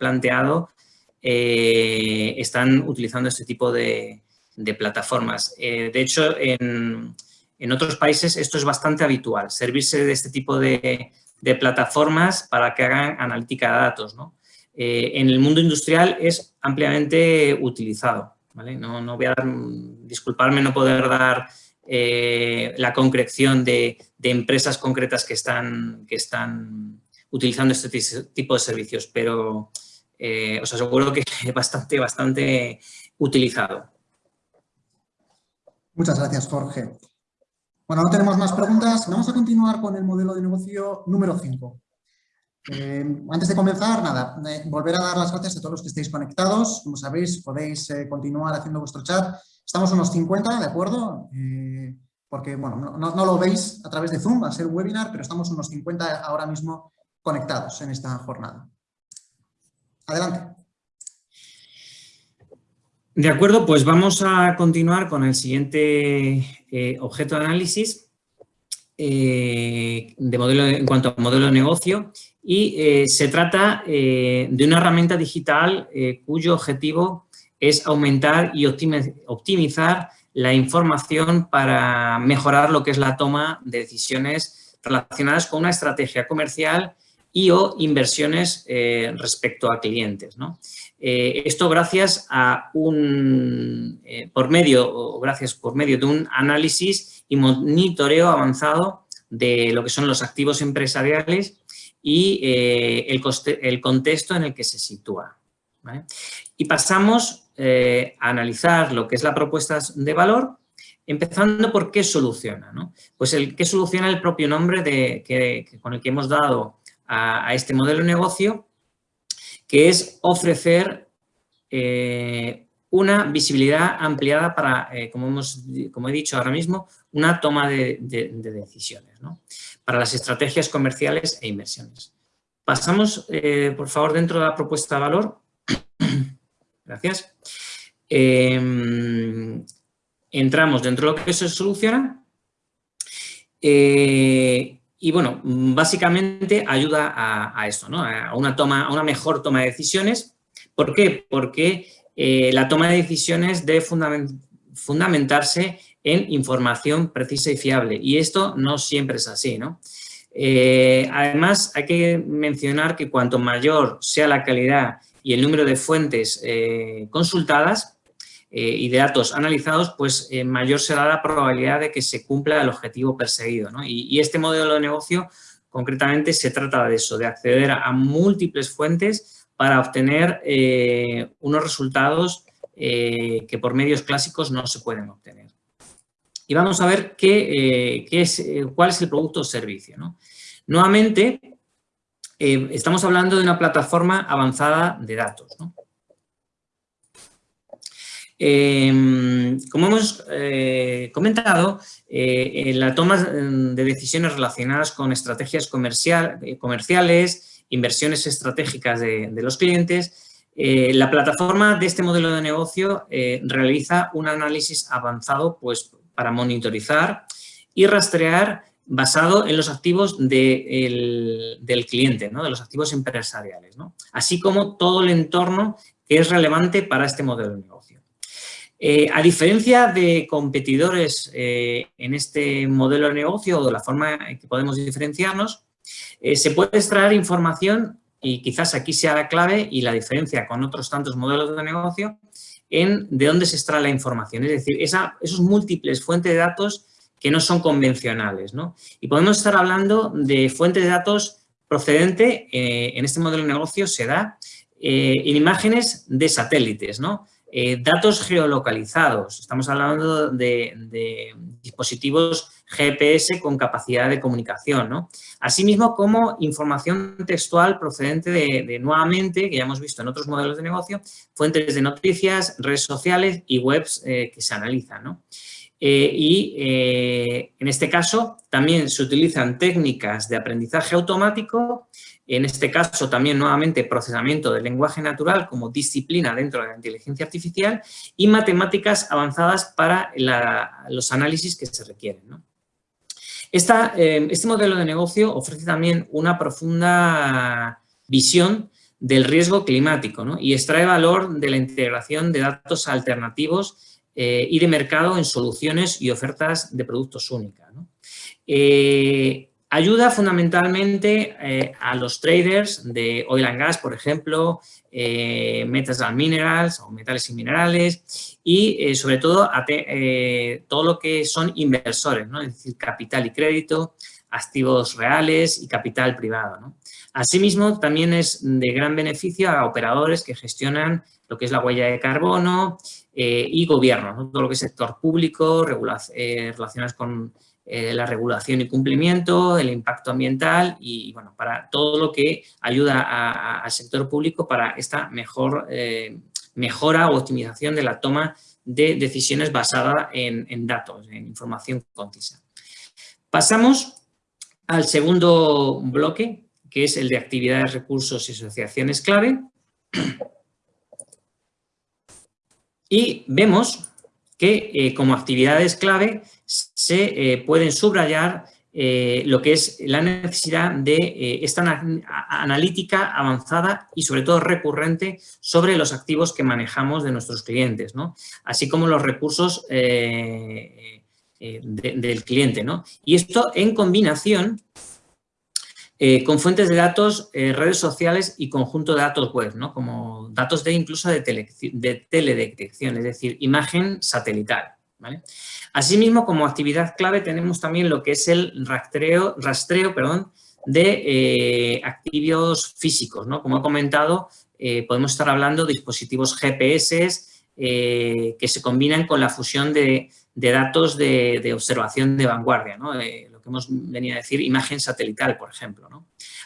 planteado, eh, están utilizando este tipo de, plataformas. Eh, de hecho, en, otros países esto es bastante habitual, servirse de este tipo de, plataformas para que hagan analítica de datos. en el mundo industrial es ampliamente utilizado. No, no voy a dar, disculparme no poder dar eh, la concreción de, empresas concretas que están, que están utilizando este tipo de servicios, pero eh, os aseguro que es bastante, bastante utilizado. Muchas gracias, Jorge. Bueno, no tenemos más preguntas. Vamos a continuar con el modelo de negocio número 5. Eh, antes de comenzar, nada, volver a dar las gracias a todos los que estéis conectados. Como sabéis, podéis continuar haciendo vuestro chat Estamos unos 50, ¿de acuerdo? Eh, porque, bueno, no, lo veis a través de Zoom, va a ser webinar, pero estamos unos 50 ahora mismo conectados en esta jornada. Adelante. De acuerdo, pues vamos a continuar con el siguiente eh, objeto de análisis eh, de modelo, en cuanto a modelo de negocio y se trata de una herramienta digital cuyo objetivo es aumentar y optimizar la información para mejorar lo que es la toma de decisiones relacionadas con una estrategia comercial y o inversiones eh, respecto a clientes. Eh, esto gracias a un, eh, por medio, gracias por medio de un análisis y monitoreo avanzado de lo que son los activos empresariales y el, contexto en el que se sitúa. Y pasamos a analizar lo que es la propuesta de valor Empezando por qué soluciona. Pues el qué soluciona el propio nombre de, que, con el que hemos dado a, este modelo de negocio, que es ofrecer eh, una visibilidad ampliada para, eh, como, hemos, como he dicho ahora mismo, una toma de, decisiones para las estrategias comerciales e inversiones. Pasamos, eh, por favor, dentro de la propuesta de valor. Gracias entramos dentro de lo que se soluciona eh, y, bueno, básicamente ayuda a, esto, ¿no? a, una toma, a una mejor toma de decisiones. ¿Por qué? Porque eh, la toma de decisiones debe fundamentarse en información precisa y fiable y esto no siempre es así, ¿no? Eh, además, hay que mencionar que cuanto mayor sea la calidad y el número de fuentes consultadas, eh, y de datos analizados, pues eh, mayor será la probabilidad de que se cumpla el objetivo perseguido. Y, este modelo de negocio concretamente se trata de eso, de acceder a, múltiples fuentes para obtener eh, unos resultados que por medios clásicos no se pueden obtener. Y vamos a ver qué, es, cuál es el producto o servicio. Nuevamente, estamos hablando de una plataforma avanzada de datos. Em, como hemos eh, comentado, eh, en la toma de decisiones relacionadas con estrategias eh, comerciales, inversiones estratégicas de, los clientes, la plataforma de este modelo de negocio realiza un análisis avanzado pues, para monitorizar y rastrear basado en los activos del cliente, ¿no? de los activos empresariales, así como todo el entorno que es relevante para este modelo de negocio. Eh, a diferencia de competidores eh, en este modelo de negocio o de la forma en que podemos diferenciarnos, eh, se puede extraer información y quizás aquí sea la clave y la diferencia con otros tantos modelos de negocio en de dónde se extrae la información, es decir, esos múltiples fuentes de datos que no son convencionales. Y podemos estar hablando de fuentes de datos procedente, en este modelo de negocio se da, en imágenes de satélites, ¿no? Eh, datos geolocalizados, estamos hablando de, dispositivos GPS con capacidad de comunicación, ¿no? Asimismo, como información textual procedente de, nuevamente, que ya hemos visto en otros modelos de negocio, fuentes de noticias, redes sociales y webs eh, que se analizan, ¿no? Eh, y en este caso también se utilizan técnicas de aprendizaje automático en este caso también nuevamente procesamiento del lenguaje natural como disciplina dentro de la inteligencia artificial y matemáticas avanzadas para los análisis que se requieren. Eh, este modelo de negocio ofrece también una profunda visión del riesgo climático y extrae valor de la integración de datos alternativos eh, y de mercado en soluciones y ofertas de productos únicas. Eh, Ayuda fundamentalmente eh, a los traders de oil and gas, por ejemplo, metals and minerals o metales y minerales y sobre todo a todo lo que son inversores, ¿no? es decir, capital y crédito, activos reales y capital privado. Asimismo, también es de gran beneficio a operadores que gestionan lo que es la huella de carbono y gobierno, todo lo que es sector público, relacionadas con eh, la regulación y cumplimiento, el impacto ambiental y, bueno, para todo lo que ayuda al sector público para esta mejor eh, mejora o optimización de la toma de decisiones basada en, datos, en información concisa. Pasamos al segundo bloque, que es el de actividades, recursos y asociaciones clave. Y vemos que eh, como actividades clave se eh, pueden subrayar eh, lo que es la necesidad de esta analítica avanzada y sobre todo recurrente sobre los activos que manejamos de nuestros clientes, ¿no? así como los recursos del cliente. ¿no? Y esto en combinación eh, con fuentes de datos, eh, redes sociales y conjunto de datos web, ¿no? como datos de incluso de, teledetección, es decir, imagen satelital. Asimismo, como actividad clave tenemos también lo que es el rastreo, rastreo perdón, de activos físicos. ¿no? Como he comentado, podemos estar hablando de dispositivos GPS que se combinan con la fusión de, datos de, observación de vanguardia. Hemos venido a decir, imagen satelital, por ejemplo.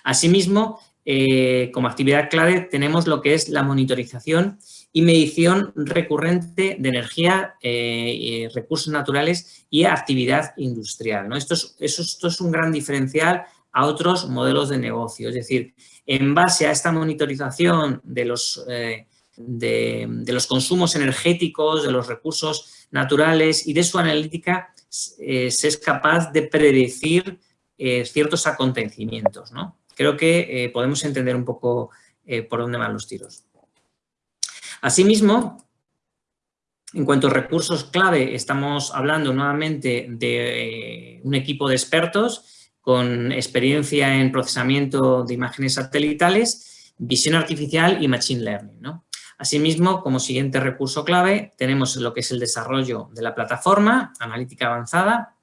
Asimismo, eh, como actividad clave tenemos lo que es la monitorización y medición recurrente de energía, eh, recursos naturales y actividad industrial. ¿no? Esto, es, esto es un gran diferencial a otros modelos de negocio. Es decir, en base a esta monitorización de los, eh, de los consumos energéticos, de los recursos naturales y de su analítica, eh, se es capaz de predecir eh, ciertos acontecimientos. ¿no? Creo que eh, podemos entender un poco por dónde van los tiros. Asimismo, en cuanto a recursos clave, estamos hablando nuevamente de un equipo de expertos con experiencia en procesamiento de imágenes satelitales, visión artificial y machine learning. ¿no? Asimismo, como siguiente recurso clave, tenemos lo que es el desarrollo de la plataforma, analítica avanzada,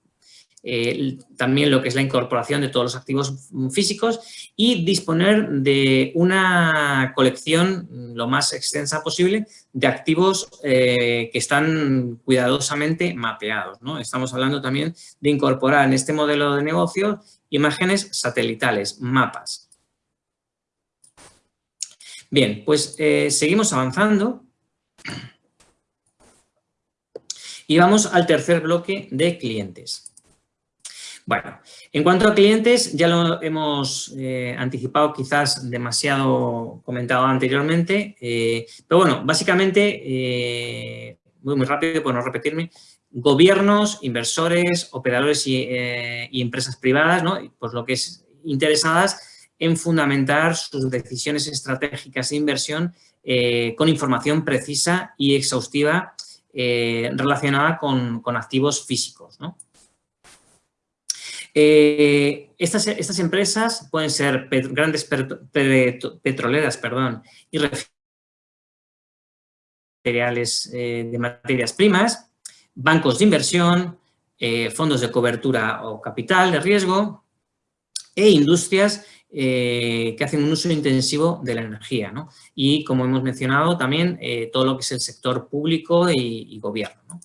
eh, también lo que es la incorporación de todos los activos físicos y disponer de una colección lo más extensa posible de activos eh, que están cuidadosamente mapeados. Estamos hablando también de incorporar en este modelo de negocio imágenes satelitales, mapas. Bien, pues eh, seguimos avanzando y vamos al tercer bloque de clientes. Bueno, en cuanto a clientes, ya lo hemos eh, anticipado quizás demasiado comentado anteriormente, eh, pero bueno, básicamente, muy, muy rápido por no repetirme, gobiernos, inversores, operadores y, y empresas privadas, ¿no? Pues lo que es interesadas en fundamentar sus decisiones estratégicas de inversión eh, con información precisa y exhaustiva eh, relacionada con, activos físicos. Eh, estas, estas, empresas pueden ser grandes petroleras perdón, y materiales de materias primas, bancos de inversión, fondos de cobertura o capital de riesgo e industrias eh, que hacen un uso intensivo de la energía. Y, como hemos mencionado, también eh, todo lo que es el sector público y, gobierno.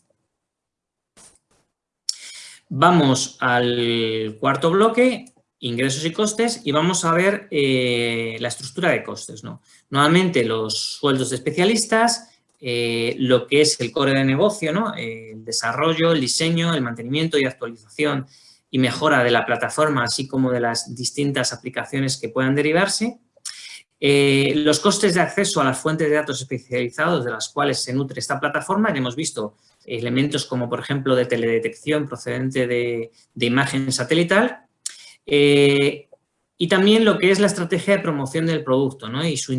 Vamos al cuarto bloque, ingresos y costes, y vamos a ver eh, la estructura de costes. ¿no? Nuevamente, los sueldos de especialistas, lo que es el core de negocio, ¿no? el desarrollo, el diseño, el mantenimiento y actualización y mejora de la plataforma, así como de las distintas aplicaciones que puedan derivarse. Eh, los costes de acceso a las fuentes de datos especializados de las cuales se nutre esta plataforma, ya hemos visto elementos como, por ejemplo, de teledetección procedente de, imagen satelital, eh, y también lo que es la estrategia de promoción del producto y su,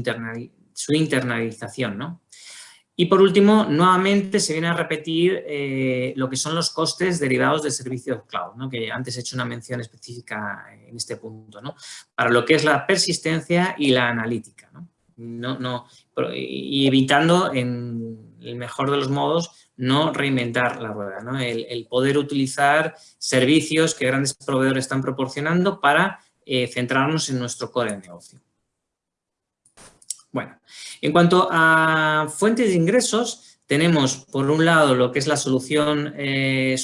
su internalización. ¿no? Y por último, nuevamente se viene a repetir eh, lo que son los costes derivados de servicios cloud, ¿no? que antes he hecho una mención específica en este punto, ¿no? para lo que es la persistencia y la analítica. ¿no? No, no, y evitando, en el mejor de los modos, no reinventar la rueda, ¿no? el, el poder utilizar servicios que grandes proveedores están proporcionando para eh, centrarnos en nuestro core de negocio. Bueno, en cuanto a fuentes de ingresos, tenemos por un lado lo que es la solución, eh,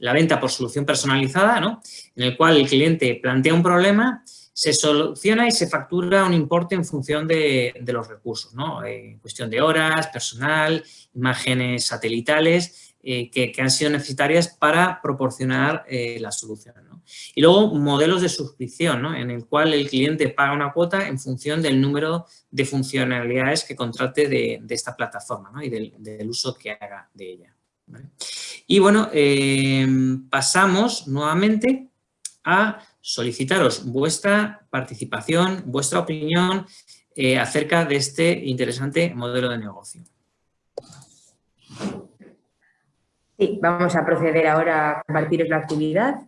la venta por solución personalizada, ¿no? en el cual el cliente plantea un problema, se soluciona y se factura un importe en función de, los recursos, ¿no? en eh, cuestión de horas, personal, imágenes satelitales eh, que, han sido necesarias para proporcionar la solución. Y luego modelos de suscripción, en el cual el cliente paga una cuota en función del número de funcionalidades que contrate de, esta plataforma y del, uso que haga de ella. Y bueno, em, pasamos nuevamente a solicitaros vuestra participación, vuestra opinión eh, acerca de este interesante modelo de negocio. Sí, vamos a proceder ahora a compartiros la actividad.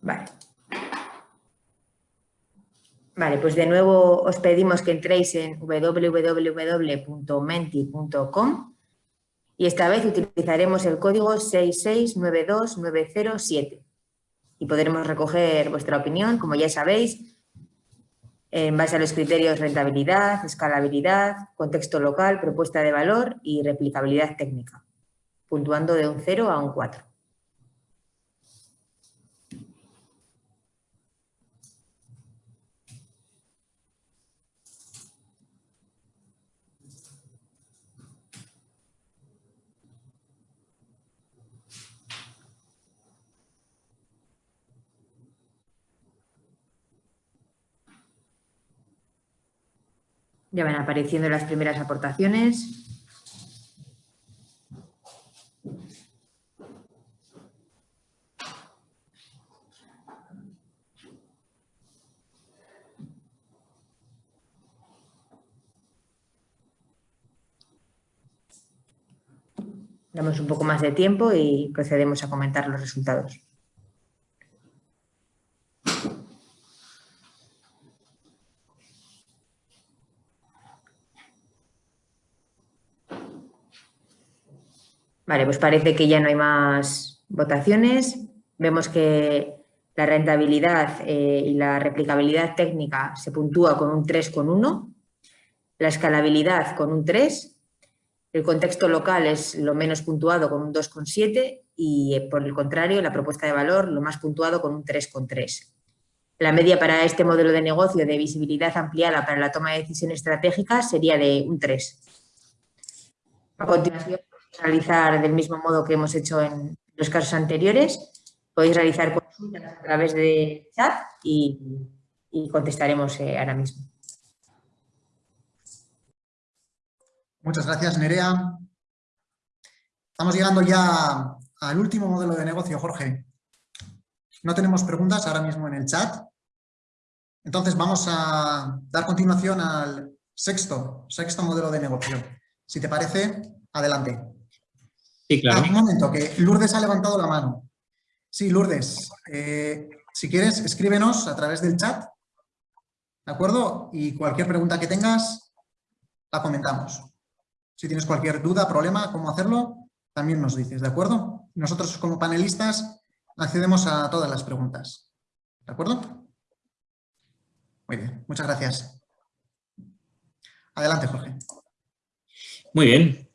Vale. Vale, pues de nuevo os pedimos que entréis en www.menti.com y esta vez utilizaremos el código 6692907 y podremos recoger vuestra opinión, como ya sabéis, en base a los criterios rentabilidad, escalabilidad, contexto local, propuesta de valor y replicabilidad técnica, puntuando de un 0 a un 4. Ya van apareciendo las primeras aportaciones. Damos un poco más de tiempo y procedemos a comentar los resultados. Vale, pues parece que ya no hay más votaciones. Vemos que la rentabilidad eh, y la replicabilidad técnica se puntúa con un 3,1, la escalabilidad con un 3, el contexto local es lo menos puntuado con un 2,7 y eh, por el contrario la propuesta de valor lo más puntuado con un 3,3. La media para este modelo de negocio de visibilidad ampliada para la toma de decisiones estratégicas sería de un 3. A continuación realizar del mismo modo que hemos hecho en los casos anteriores. Podéis realizar consultas a través de chat y, contestaremos eh, ahora mismo. Muchas gracias, Nerea. Estamos llegando ya al último modelo de negocio, Jorge. No tenemos preguntas ahora mismo en el chat. Entonces vamos a dar continuación al sexto, sexto modelo de negocio. Si te parece, adelante. Sí, claro. Un momento, que Lourdes ha levantado la mano. Sí, Lourdes, eh, si quieres, escríbenos a través del chat, ¿de acuerdo? Y cualquier pregunta que tengas, la comentamos. Si tienes cualquier duda, problema, cómo hacerlo, también nos dices, ¿de acuerdo? Nosotros como panelistas accedemos a todas las preguntas, ¿de acuerdo? Muy bien, muchas gracias. Adelante, Jorge. Muy bien,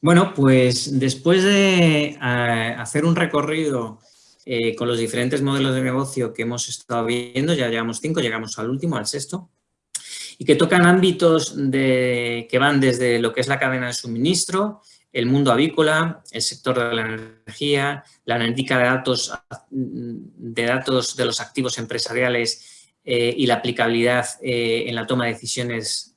bueno, pues después de eh, hacer un recorrido eh, con los diferentes modelos de negocio que hemos estado viendo, ya llevamos cinco, llegamos al último, al sexto, y que tocan ámbitos de, que van desde lo que es la cadena de suministro, el mundo avícola, el sector de la energía, la analítica de datos de, datos de los activos empresariales eh, y la aplicabilidad en la toma de decisiones,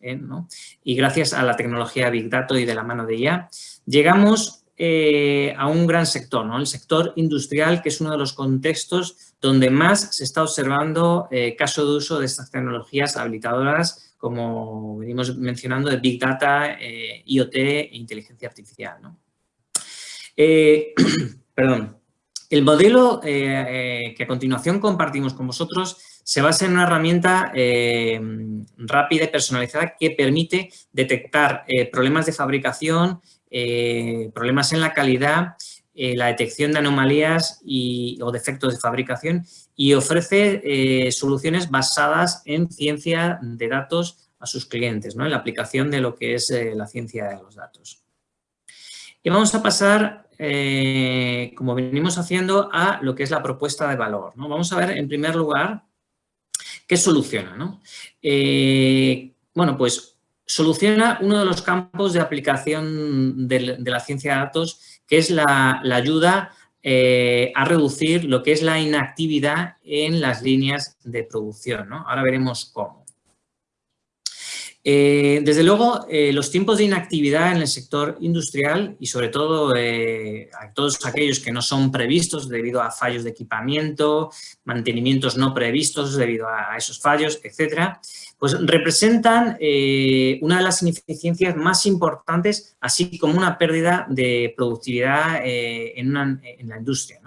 y gracias a la tecnología Big Data y de la mano de IA, Llegamos eh, a un gran sector, ¿no? el sector industrial, que es uno de los contextos donde más se está observando eh, caso de uso de estas tecnologías habilitadoras, como venimos mencionando, de Big Data, eh, IoT e inteligencia artificial. perdón. El modelo que a continuación compartimos con vosotros se basa en una herramienta rápida y personalizada que permite detectar problemas de fabricación eh, problemas en la calidad, eh, la detección de anomalías y, o defectos de fabricación y ofrece eh, soluciones basadas en ciencia de datos a sus clientes, ¿no? en la aplicación de lo que es la ciencia de los datos. Y vamos a pasar, como venimos haciendo, a lo que es la propuesta de valor. ¿no? Vamos a ver, en primer lugar, qué soluciona. ¿no? bueno, pues soluciona uno de los campos de aplicación de, la ciencia de datos, que es la, ayuda eh, a reducir lo que es la inactividad en las líneas de producción. Ahora veremos cómo. Eh, desde luego, eh, los tiempos de inactividad en el sector industrial y sobre todo eh, a todos aquellos que no son previstos debido a fallos de equipamiento, mantenimientos no previstos debido a, esos fallos, etcétera, pues representan una de las ineficiencias más importantes, así como una pérdida de productividad en, la industria.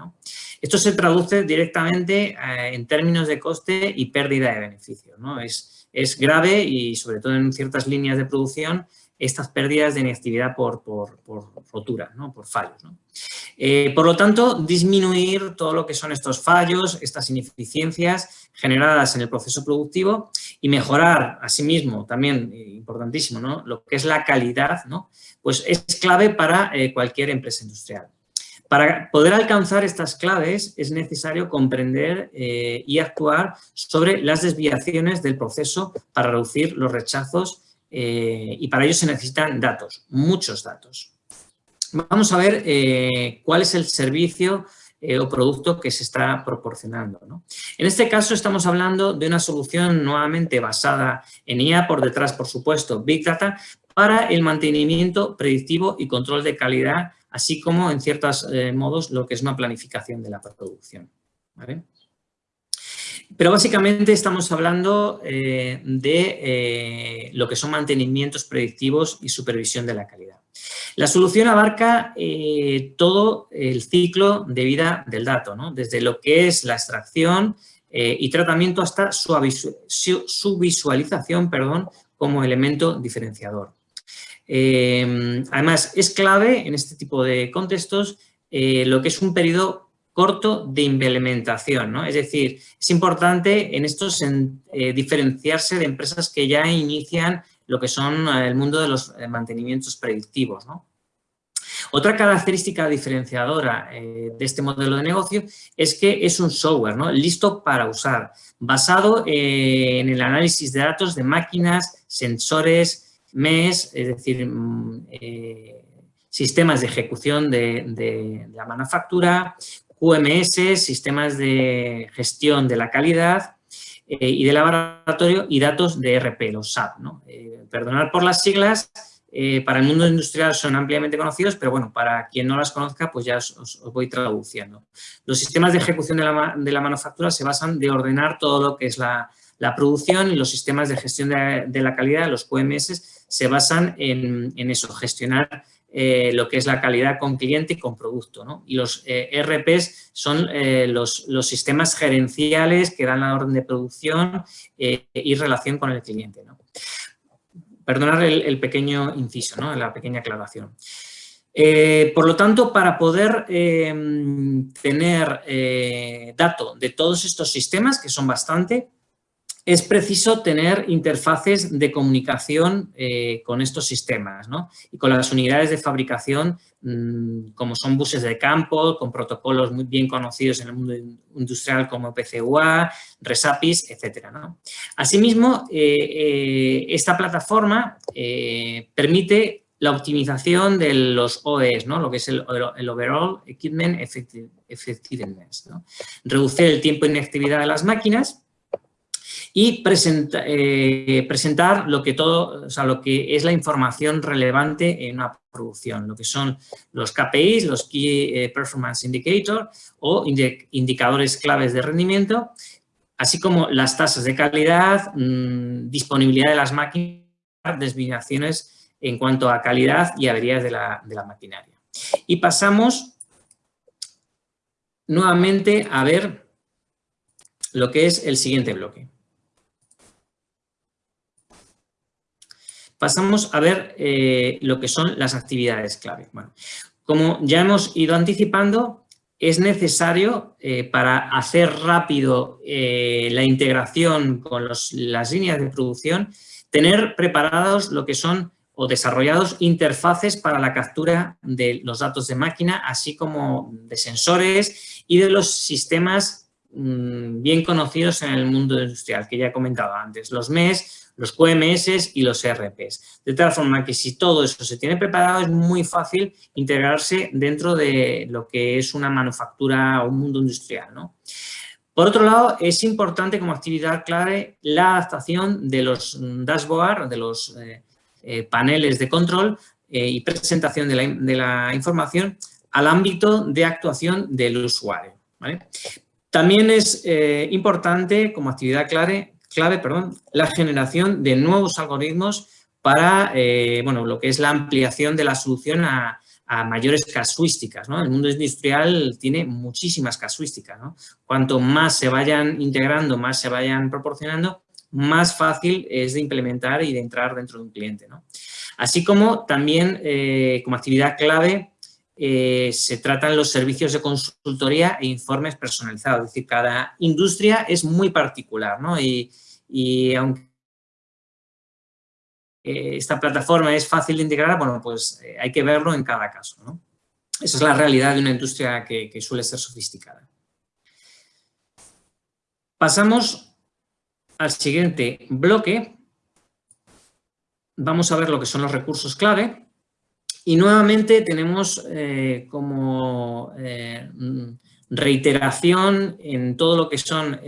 Esto se traduce directamente en términos de coste y pérdida de beneficio. ¿no? Es, es grave y sobre todo en ciertas líneas de producción estas pérdidas de inactividad por, por, por rotura, ¿no? por fallos. Eh, por lo tanto, disminuir todo lo que son estos fallos, estas ineficiencias generadas en el proceso productivo y mejorar, asimismo, también eh, importantísimo, ¿no? lo que es la calidad, ¿no? pues es clave para eh, cualquier empresa industrial. Para poder alcanzar estas claves es necesario comprender eh, y actuar sobre las desviaciones del proceso para reducir los rechazos eh, y para ello se necesitan datos, muchos datos. Vamos a ver eh, cuál es el servicio o producto que se está proporcionando. En este caso estamos hablando de una solución nuevamente basada en IA, por detrás, por supuesto, Big Data, para el mantenimiento predictivo y control de calidad así como en ciertos eh, modos lo que es una planificación de la producción. Pero básicamente estamos hablando eh, de eh, lo que son mantenimientos predictivos y supervisión de la calidad. La solución abarca todo el ciclo de vida del dato, desde lo que es la extracción y tratamiento hasta su, visualización perdón, como elemento diferenciador. Eh, además, es clave en este tipo de contextos eh, lo que es un periodo corto de implementación, ¿no? Es decir, es importante en estos eh, diferenciarse de empresas que ya inician lo que son el mundo de los mantenimientos predictivos, Otra característica diferenciadora de este modelo de negocio es que es un software ¿no? listo para usar, basado en el análisis de datos de máquinas, sensores, MES, es decir, mm, eh, sistemas de ejecución de, la manufactura, QMS, sistemas de gestión de la calidad eh, y de laboratorio y datos de RP, los SAP. ¿no? Eh, por las siglas, para el mundo industrial son ampliamente conocidos, pero bueno, para quien no las conozca, pues ya os, voy traduciendo. Los sistemas de ejecución de la, de manufactura se basan de ordenar todo lo que es la, la producción y los sistemas de gestión de, la calidad, los QMS, se basan en, eso, gestionar eh, lo que es la calidad con cliente y con producto. Y los eh, RPs son eh, los, sistemas gerenciales que dan la orden de producción y relación con el cliente. ¿no? Perdonar el, pequeño inciso, ¿no? la pequeña aclaración. por lo tanto, para poder tener dato de todos estos sistemas, que son bastante, es preciso tener interfaces de comunicación eh, con estos sistemas y con las unidades de fabricación mm, como son buses de campo, con protocolos muy bien conocidos en el mundo industrial como PCUA, RESAPIS, etc. Asimismo, eh, eh, esta plataforma permite la optimización de los OEs, ¿no? lo que es el, Overall Equipment Effectiveness. Reducir el tiempo de inactividad de las máquinas y eh, presentar lo que, todo, o lo que es la información relevante en una producción, lo que son los KPIs, los Key eh, Performance Indicators o indicadores claves de rendimiento, así como las tasas de calidad, mm, disponibilidad de las máquinas, desviaciones en cuanto a calidad y averías de la, de la maquinaria. Y pasamos nuevamente a ver lo que es el siguiente bloque. Pasamos a ver eh, lo que son las actividades clave. Como ya hemos ido anticipando, es necesario eh, para hacer rápido eh, la integración con las líneas de producción, tener preparados lo que son o desarrollados interfaces para la captura de los datos de máquina, así como de sensores y de los sistemas mm, bien conocidos en el mundo industrial, que ya he comentado antes, los MES, los QMS y los ERPs. De tal forma que si todo eso se tiene preparado es muy fácil integrarse dentro de lo que es una manufactura o un mundo industrial. Por otro lado, es importante como actividad clave la adaptación de los dashboard, de los eh, eh, paneles de control eh, y presentación de la, información al ámbito de actuación del usuario. También es importante como actividad clave, clave perdón, la generación de nuevos algoritmos para bueno, lo que es la ampliación de la solución a, mayores casuísticas. ¿no? El mundo industrial tiene muchísimas casuísticas. Cuanto más se vayan integrando, más se vayan proporcionando, más fácil es de implementar y de entrar dentro de un cliente. Así como también eh, como actividad clave eh, se tratan los servicios de consultoría e informes personalizados. Es decir, cada industria es muy particular ¿no? y, aunque eh, esta plataforma es fácil de integrar, bueno, pues eh, hay que verlo en cada caso. ¿no? Esa es la realidad de una industria que, suele ser sofisticada. Pasamos al siguiente bloque. Vamos a ver lo que son los recursos clave. Y nuevamente tenemos eh, como reiteración en todo lo que son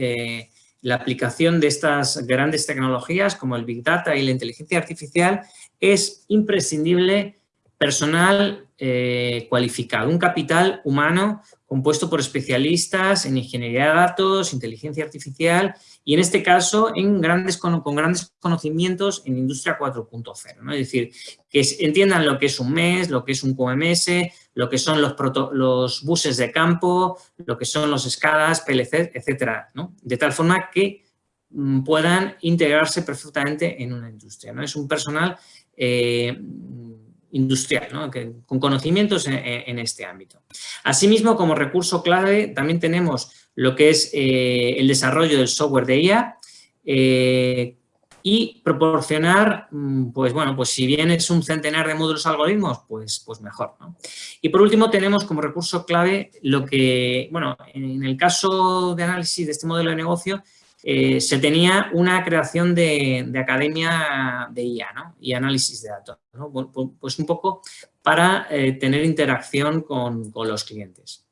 la aplicación de estas grandes tecnologías como el Big Data y la inteligencia artificial es imprescindible personal eh, cualificado, un capital humano compuesto por especialistas en ingeniería de datos, inteligencia artificial y en este caso en grandes, con, grandes conocimientos en industria 4.0. Es decir, que entiendan lo que es un MES, lo que es un QMS, lo que son los, buses de campo, lo que son los SCADAs, PLC, etcétera, De tal forma que mm, puedan integrarse perfectamente en una industria. ¿no? Es un personal eh, industrial, con conocimientos en, este ámbito. Asimismo, como recurso clave, también tenemos lo que es eh, el desarrollo del software de IA, eh, y proporcionar, mm, pues bueno, pues si bien es un centenar de módulos algoritmos, pues, pues mejor. Y por último tenemos como recurso clave lo que, bueno, en el caso de análisis de este modelo de negocio, eh, se tenía una creación de, academia de IA ¿no? y análisis de datos, pues un poco para eh, tener interacción con, los clientes.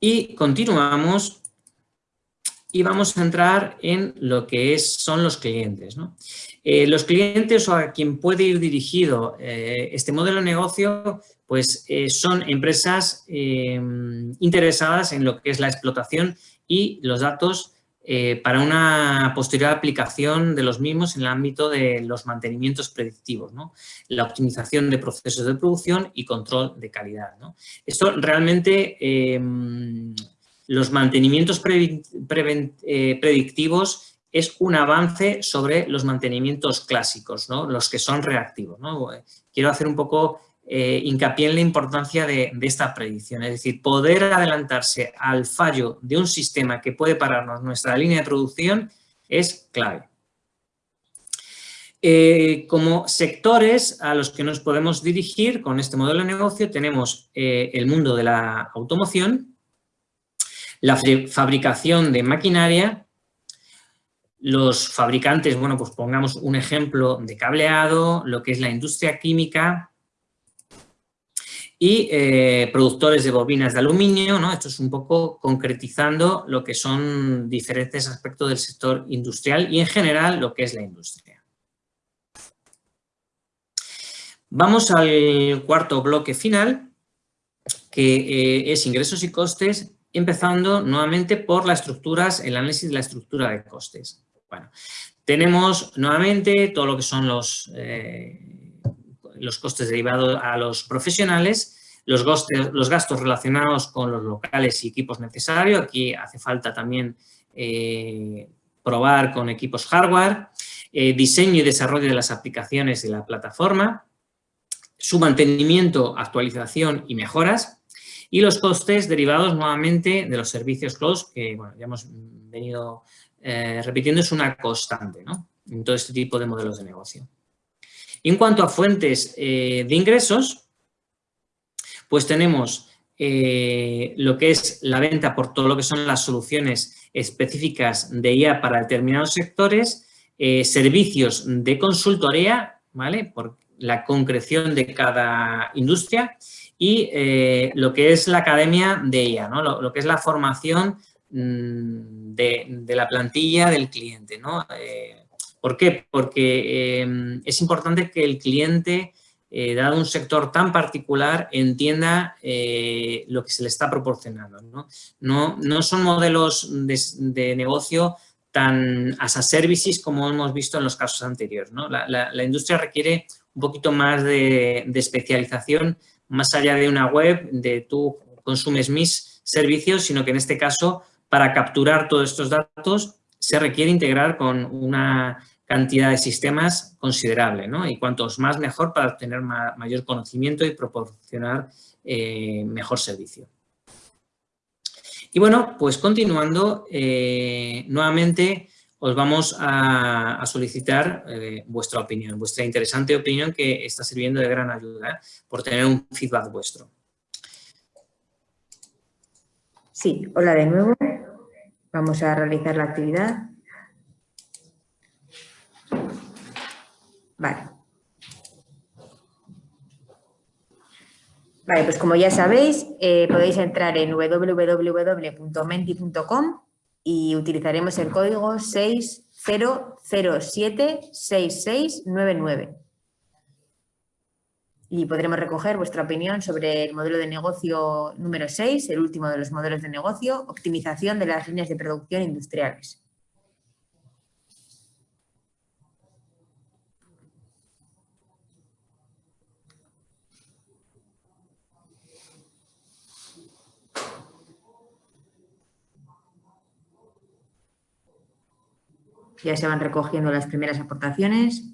Y continuamos y vamos a entrar en lo que son los clientes. Eh, los clientes o a quien puede ir dirigido este modelo de negocio, pues son empresas interesadas en lo que es la explotación y los datos para una posterior aplicación de los mismos en el ámbito de los mantenimientos predictivos, la optimización de procesos de producción y control de calidad. Esto realmente los mantenimientos eh, predictivos es un avance sobre los mantenimientos clásicos, los que son reactivos. Quiero hacer un poco eh, hincapié en la importancia de, esta predicción, es decir, poder adelantarse al fallo de un sistema que puede pararnos nuestra línea de producción es clave. Eh, como sectores a los que nos podemos dirigir con este modelo de negocio tenemos el mundo de la automoción, la fabricación de maquinaria, los fabricantes, bueno, pues pongamos un ejemplo de cableado, lo que es la industria química y eh, productores de bobinas de aluminio. Esto es un poco concretizando lo que son diferentes aspectos del sector industrial y en general lo que es la industria. Vamos al cuarto bloque final, que eh, es ingresos y costes empezando nuevamente por las estructuras, el análisis de la estructura de costes. Bueno, tenemos nuevamente todo lo que son los, eh, los costes derivados a los profesionales, los, los, gastos relacionados con los locales y equipos necesarios. Aquí hace falta también eh, probar con equipos hardware, eh, diseño y desarrollo de las aplicaciones de la plataforma, su mantenimiento, actualización y mejoras, y los costes derivados nuevamente de los servicios close, que ya hemos venido eh, repitiendo, es una constante en todo este tipo de modelos de negocio. En cuanto a fuentes eh, de ingresos, pues tenemos eh, lo que es la venta por todo lo que son las soluciones específicas de IA para determinados sectores, servicios de consultoría, ¿vale? Por, la concreción de cada industria y eh, lo que es la academia de ella, ¿no? lo, que es la formación mm, de, la plantilla del cliente. ¿no? Eh, ¿Por qué? Porque em, es importante que el cliente, eh, dado un sector tan particular, entienda lo que se le está proporcionando. No, no, son modelos de, negocio tan as a services como hemos visto en los casos anteriores. La, industria requiere un poquito más de especialización más allá de una web, de tú consumes mis servicios, sino que en este caso, para capturar todos estos datos, se requiere integrar con una cantidad de sistemas considerable, ¿no? Y cuantos más mejor para obtener mayor conocimiento y proporcionar eh, mejor servicio. Y bueno, pues continuando, eh, nuevamente os vamos a, solicitar eh, vuestra opinión, vuestra interesante opinión que está sirviendo de gran ayuda por tener un feedback vuestro. Sí, hola de nuevo. Vamos a realizar la actividad. Vale. Vale, pues como ya sabéis, eh, podéis entrar en www.menti.com y utilizaremos el código 60076699 y podremos recoger vuestra opinión sobre el modelo de negocio número 6, el último de los modelos de negocio, optimización de las líneas de producción industriales. Ya se van recogiendo las primeras aportaciones.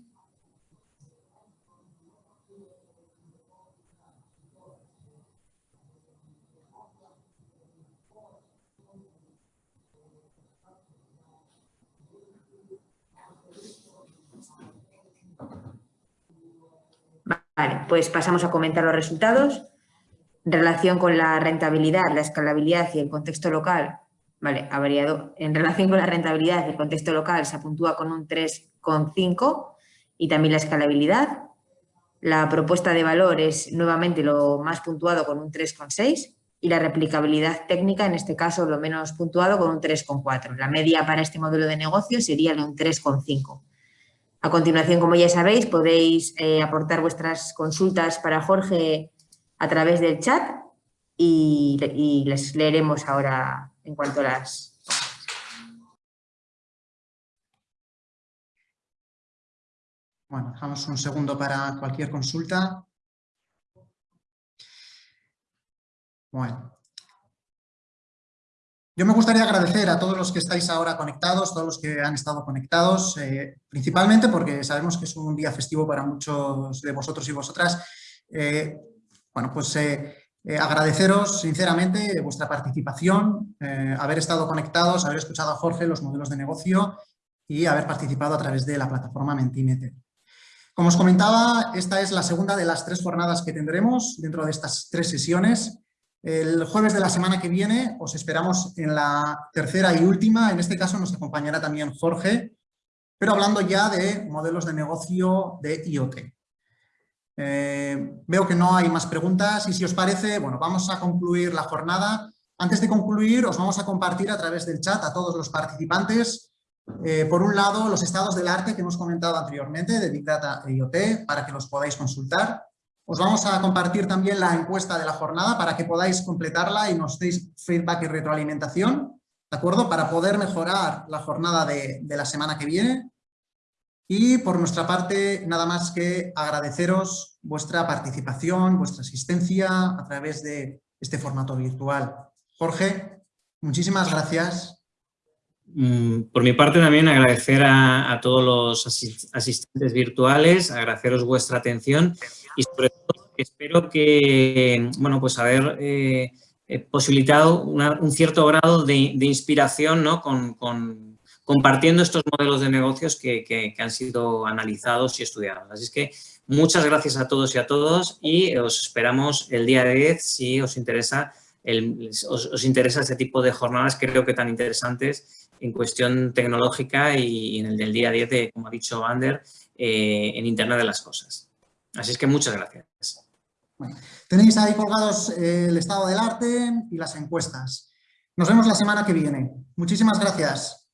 Vale, pues pasamos a comentar los resultados. En relación con la rentabilidad, la escalabilidad y el contexto local, Vale, ha variado. En relación con la rentabilidad, el contexto local se puntúa con un 3,5 y también la escalabilidad. La propuesta de valor es nuevamente lo más puntuado con un 3,6 y la replicabilidad técnica, en este caso, lo menos puntuado con un 3,4. La media para este modelo de negocio sería de un 3,5. A continuación, como ya sabéis, podéis eh, aportar vuestras consultas para Jorge a través del chat y, y les leeremos ahora en cuanto las... Bueno, dejamos un segundo para cualquier consulta. Bueno. Yo me gustaría agradecer a todos los que estáis ahora conectados, todos los que han estado conectados, eh, principalmente porque sabemos que es un día festivo para muchos de vosotros y vosotras. Eh, bueno, pues eh, agradeceros sinceramente vuestra participación, haber estado conectados, haber escuchado a Jorge los modelos de negocio y haber participado a través de la plataforma Mentimeter. Como os comentaba, esta es la segunda de las tres jornadas que tendremos dentro de estas tres sesiones. El jueves de la semana que viene os esperamos en la tercera y última, en este caso nos acompañará también Jorge, pero hablando ya de modelos de negocio de IoT. Eh, veo que no hay más preguntas y si os parece, bueno, vamos a concluir la jornada. Antes de concluir, os vamos a compartir a través del chat a todos los participantes, eh, por un lado, los estados del arte que hemos comentado anteriormente de Big Data e IoT, para que los podáis consultar. Os vamos a compartir también la encuesta de la jornada para que podáis completarla y nos deis feedback y retroalimentación, ¿de acuerdo? Para poder mejorar la jornada de la semana que viene. Y por nuestra parte, nada más que agradeceros vuestra participación, vuestra asistencia a través de este formato virtual. Jorge, muchísimas gracias. Mm, por mi parte también agradecer a, todos los asistentes virtuales, agradeceros vuestra atención y sobre todo espero que, bueno, pues haber eh, eh, posibilitado un cierto grado de, inspiración ¿no? con compartiendo estos modelos de negocios que, han sido analizados y estudiados. Así es que muchas gracias a todos y a todos y os esperamos el día 10 si os interesa, os, interesa este tipo de jornadas creo que tan interesantes en cuestión tecnológica y en el del día 10 de, como ha dicho Ander, eh, en Internet de las Cosas. Así es que muchas gracias. tenéis ahí colgados eh, el estado del arte y las encuestas. Nos vemos la semana que viene. Muchísimas gracias.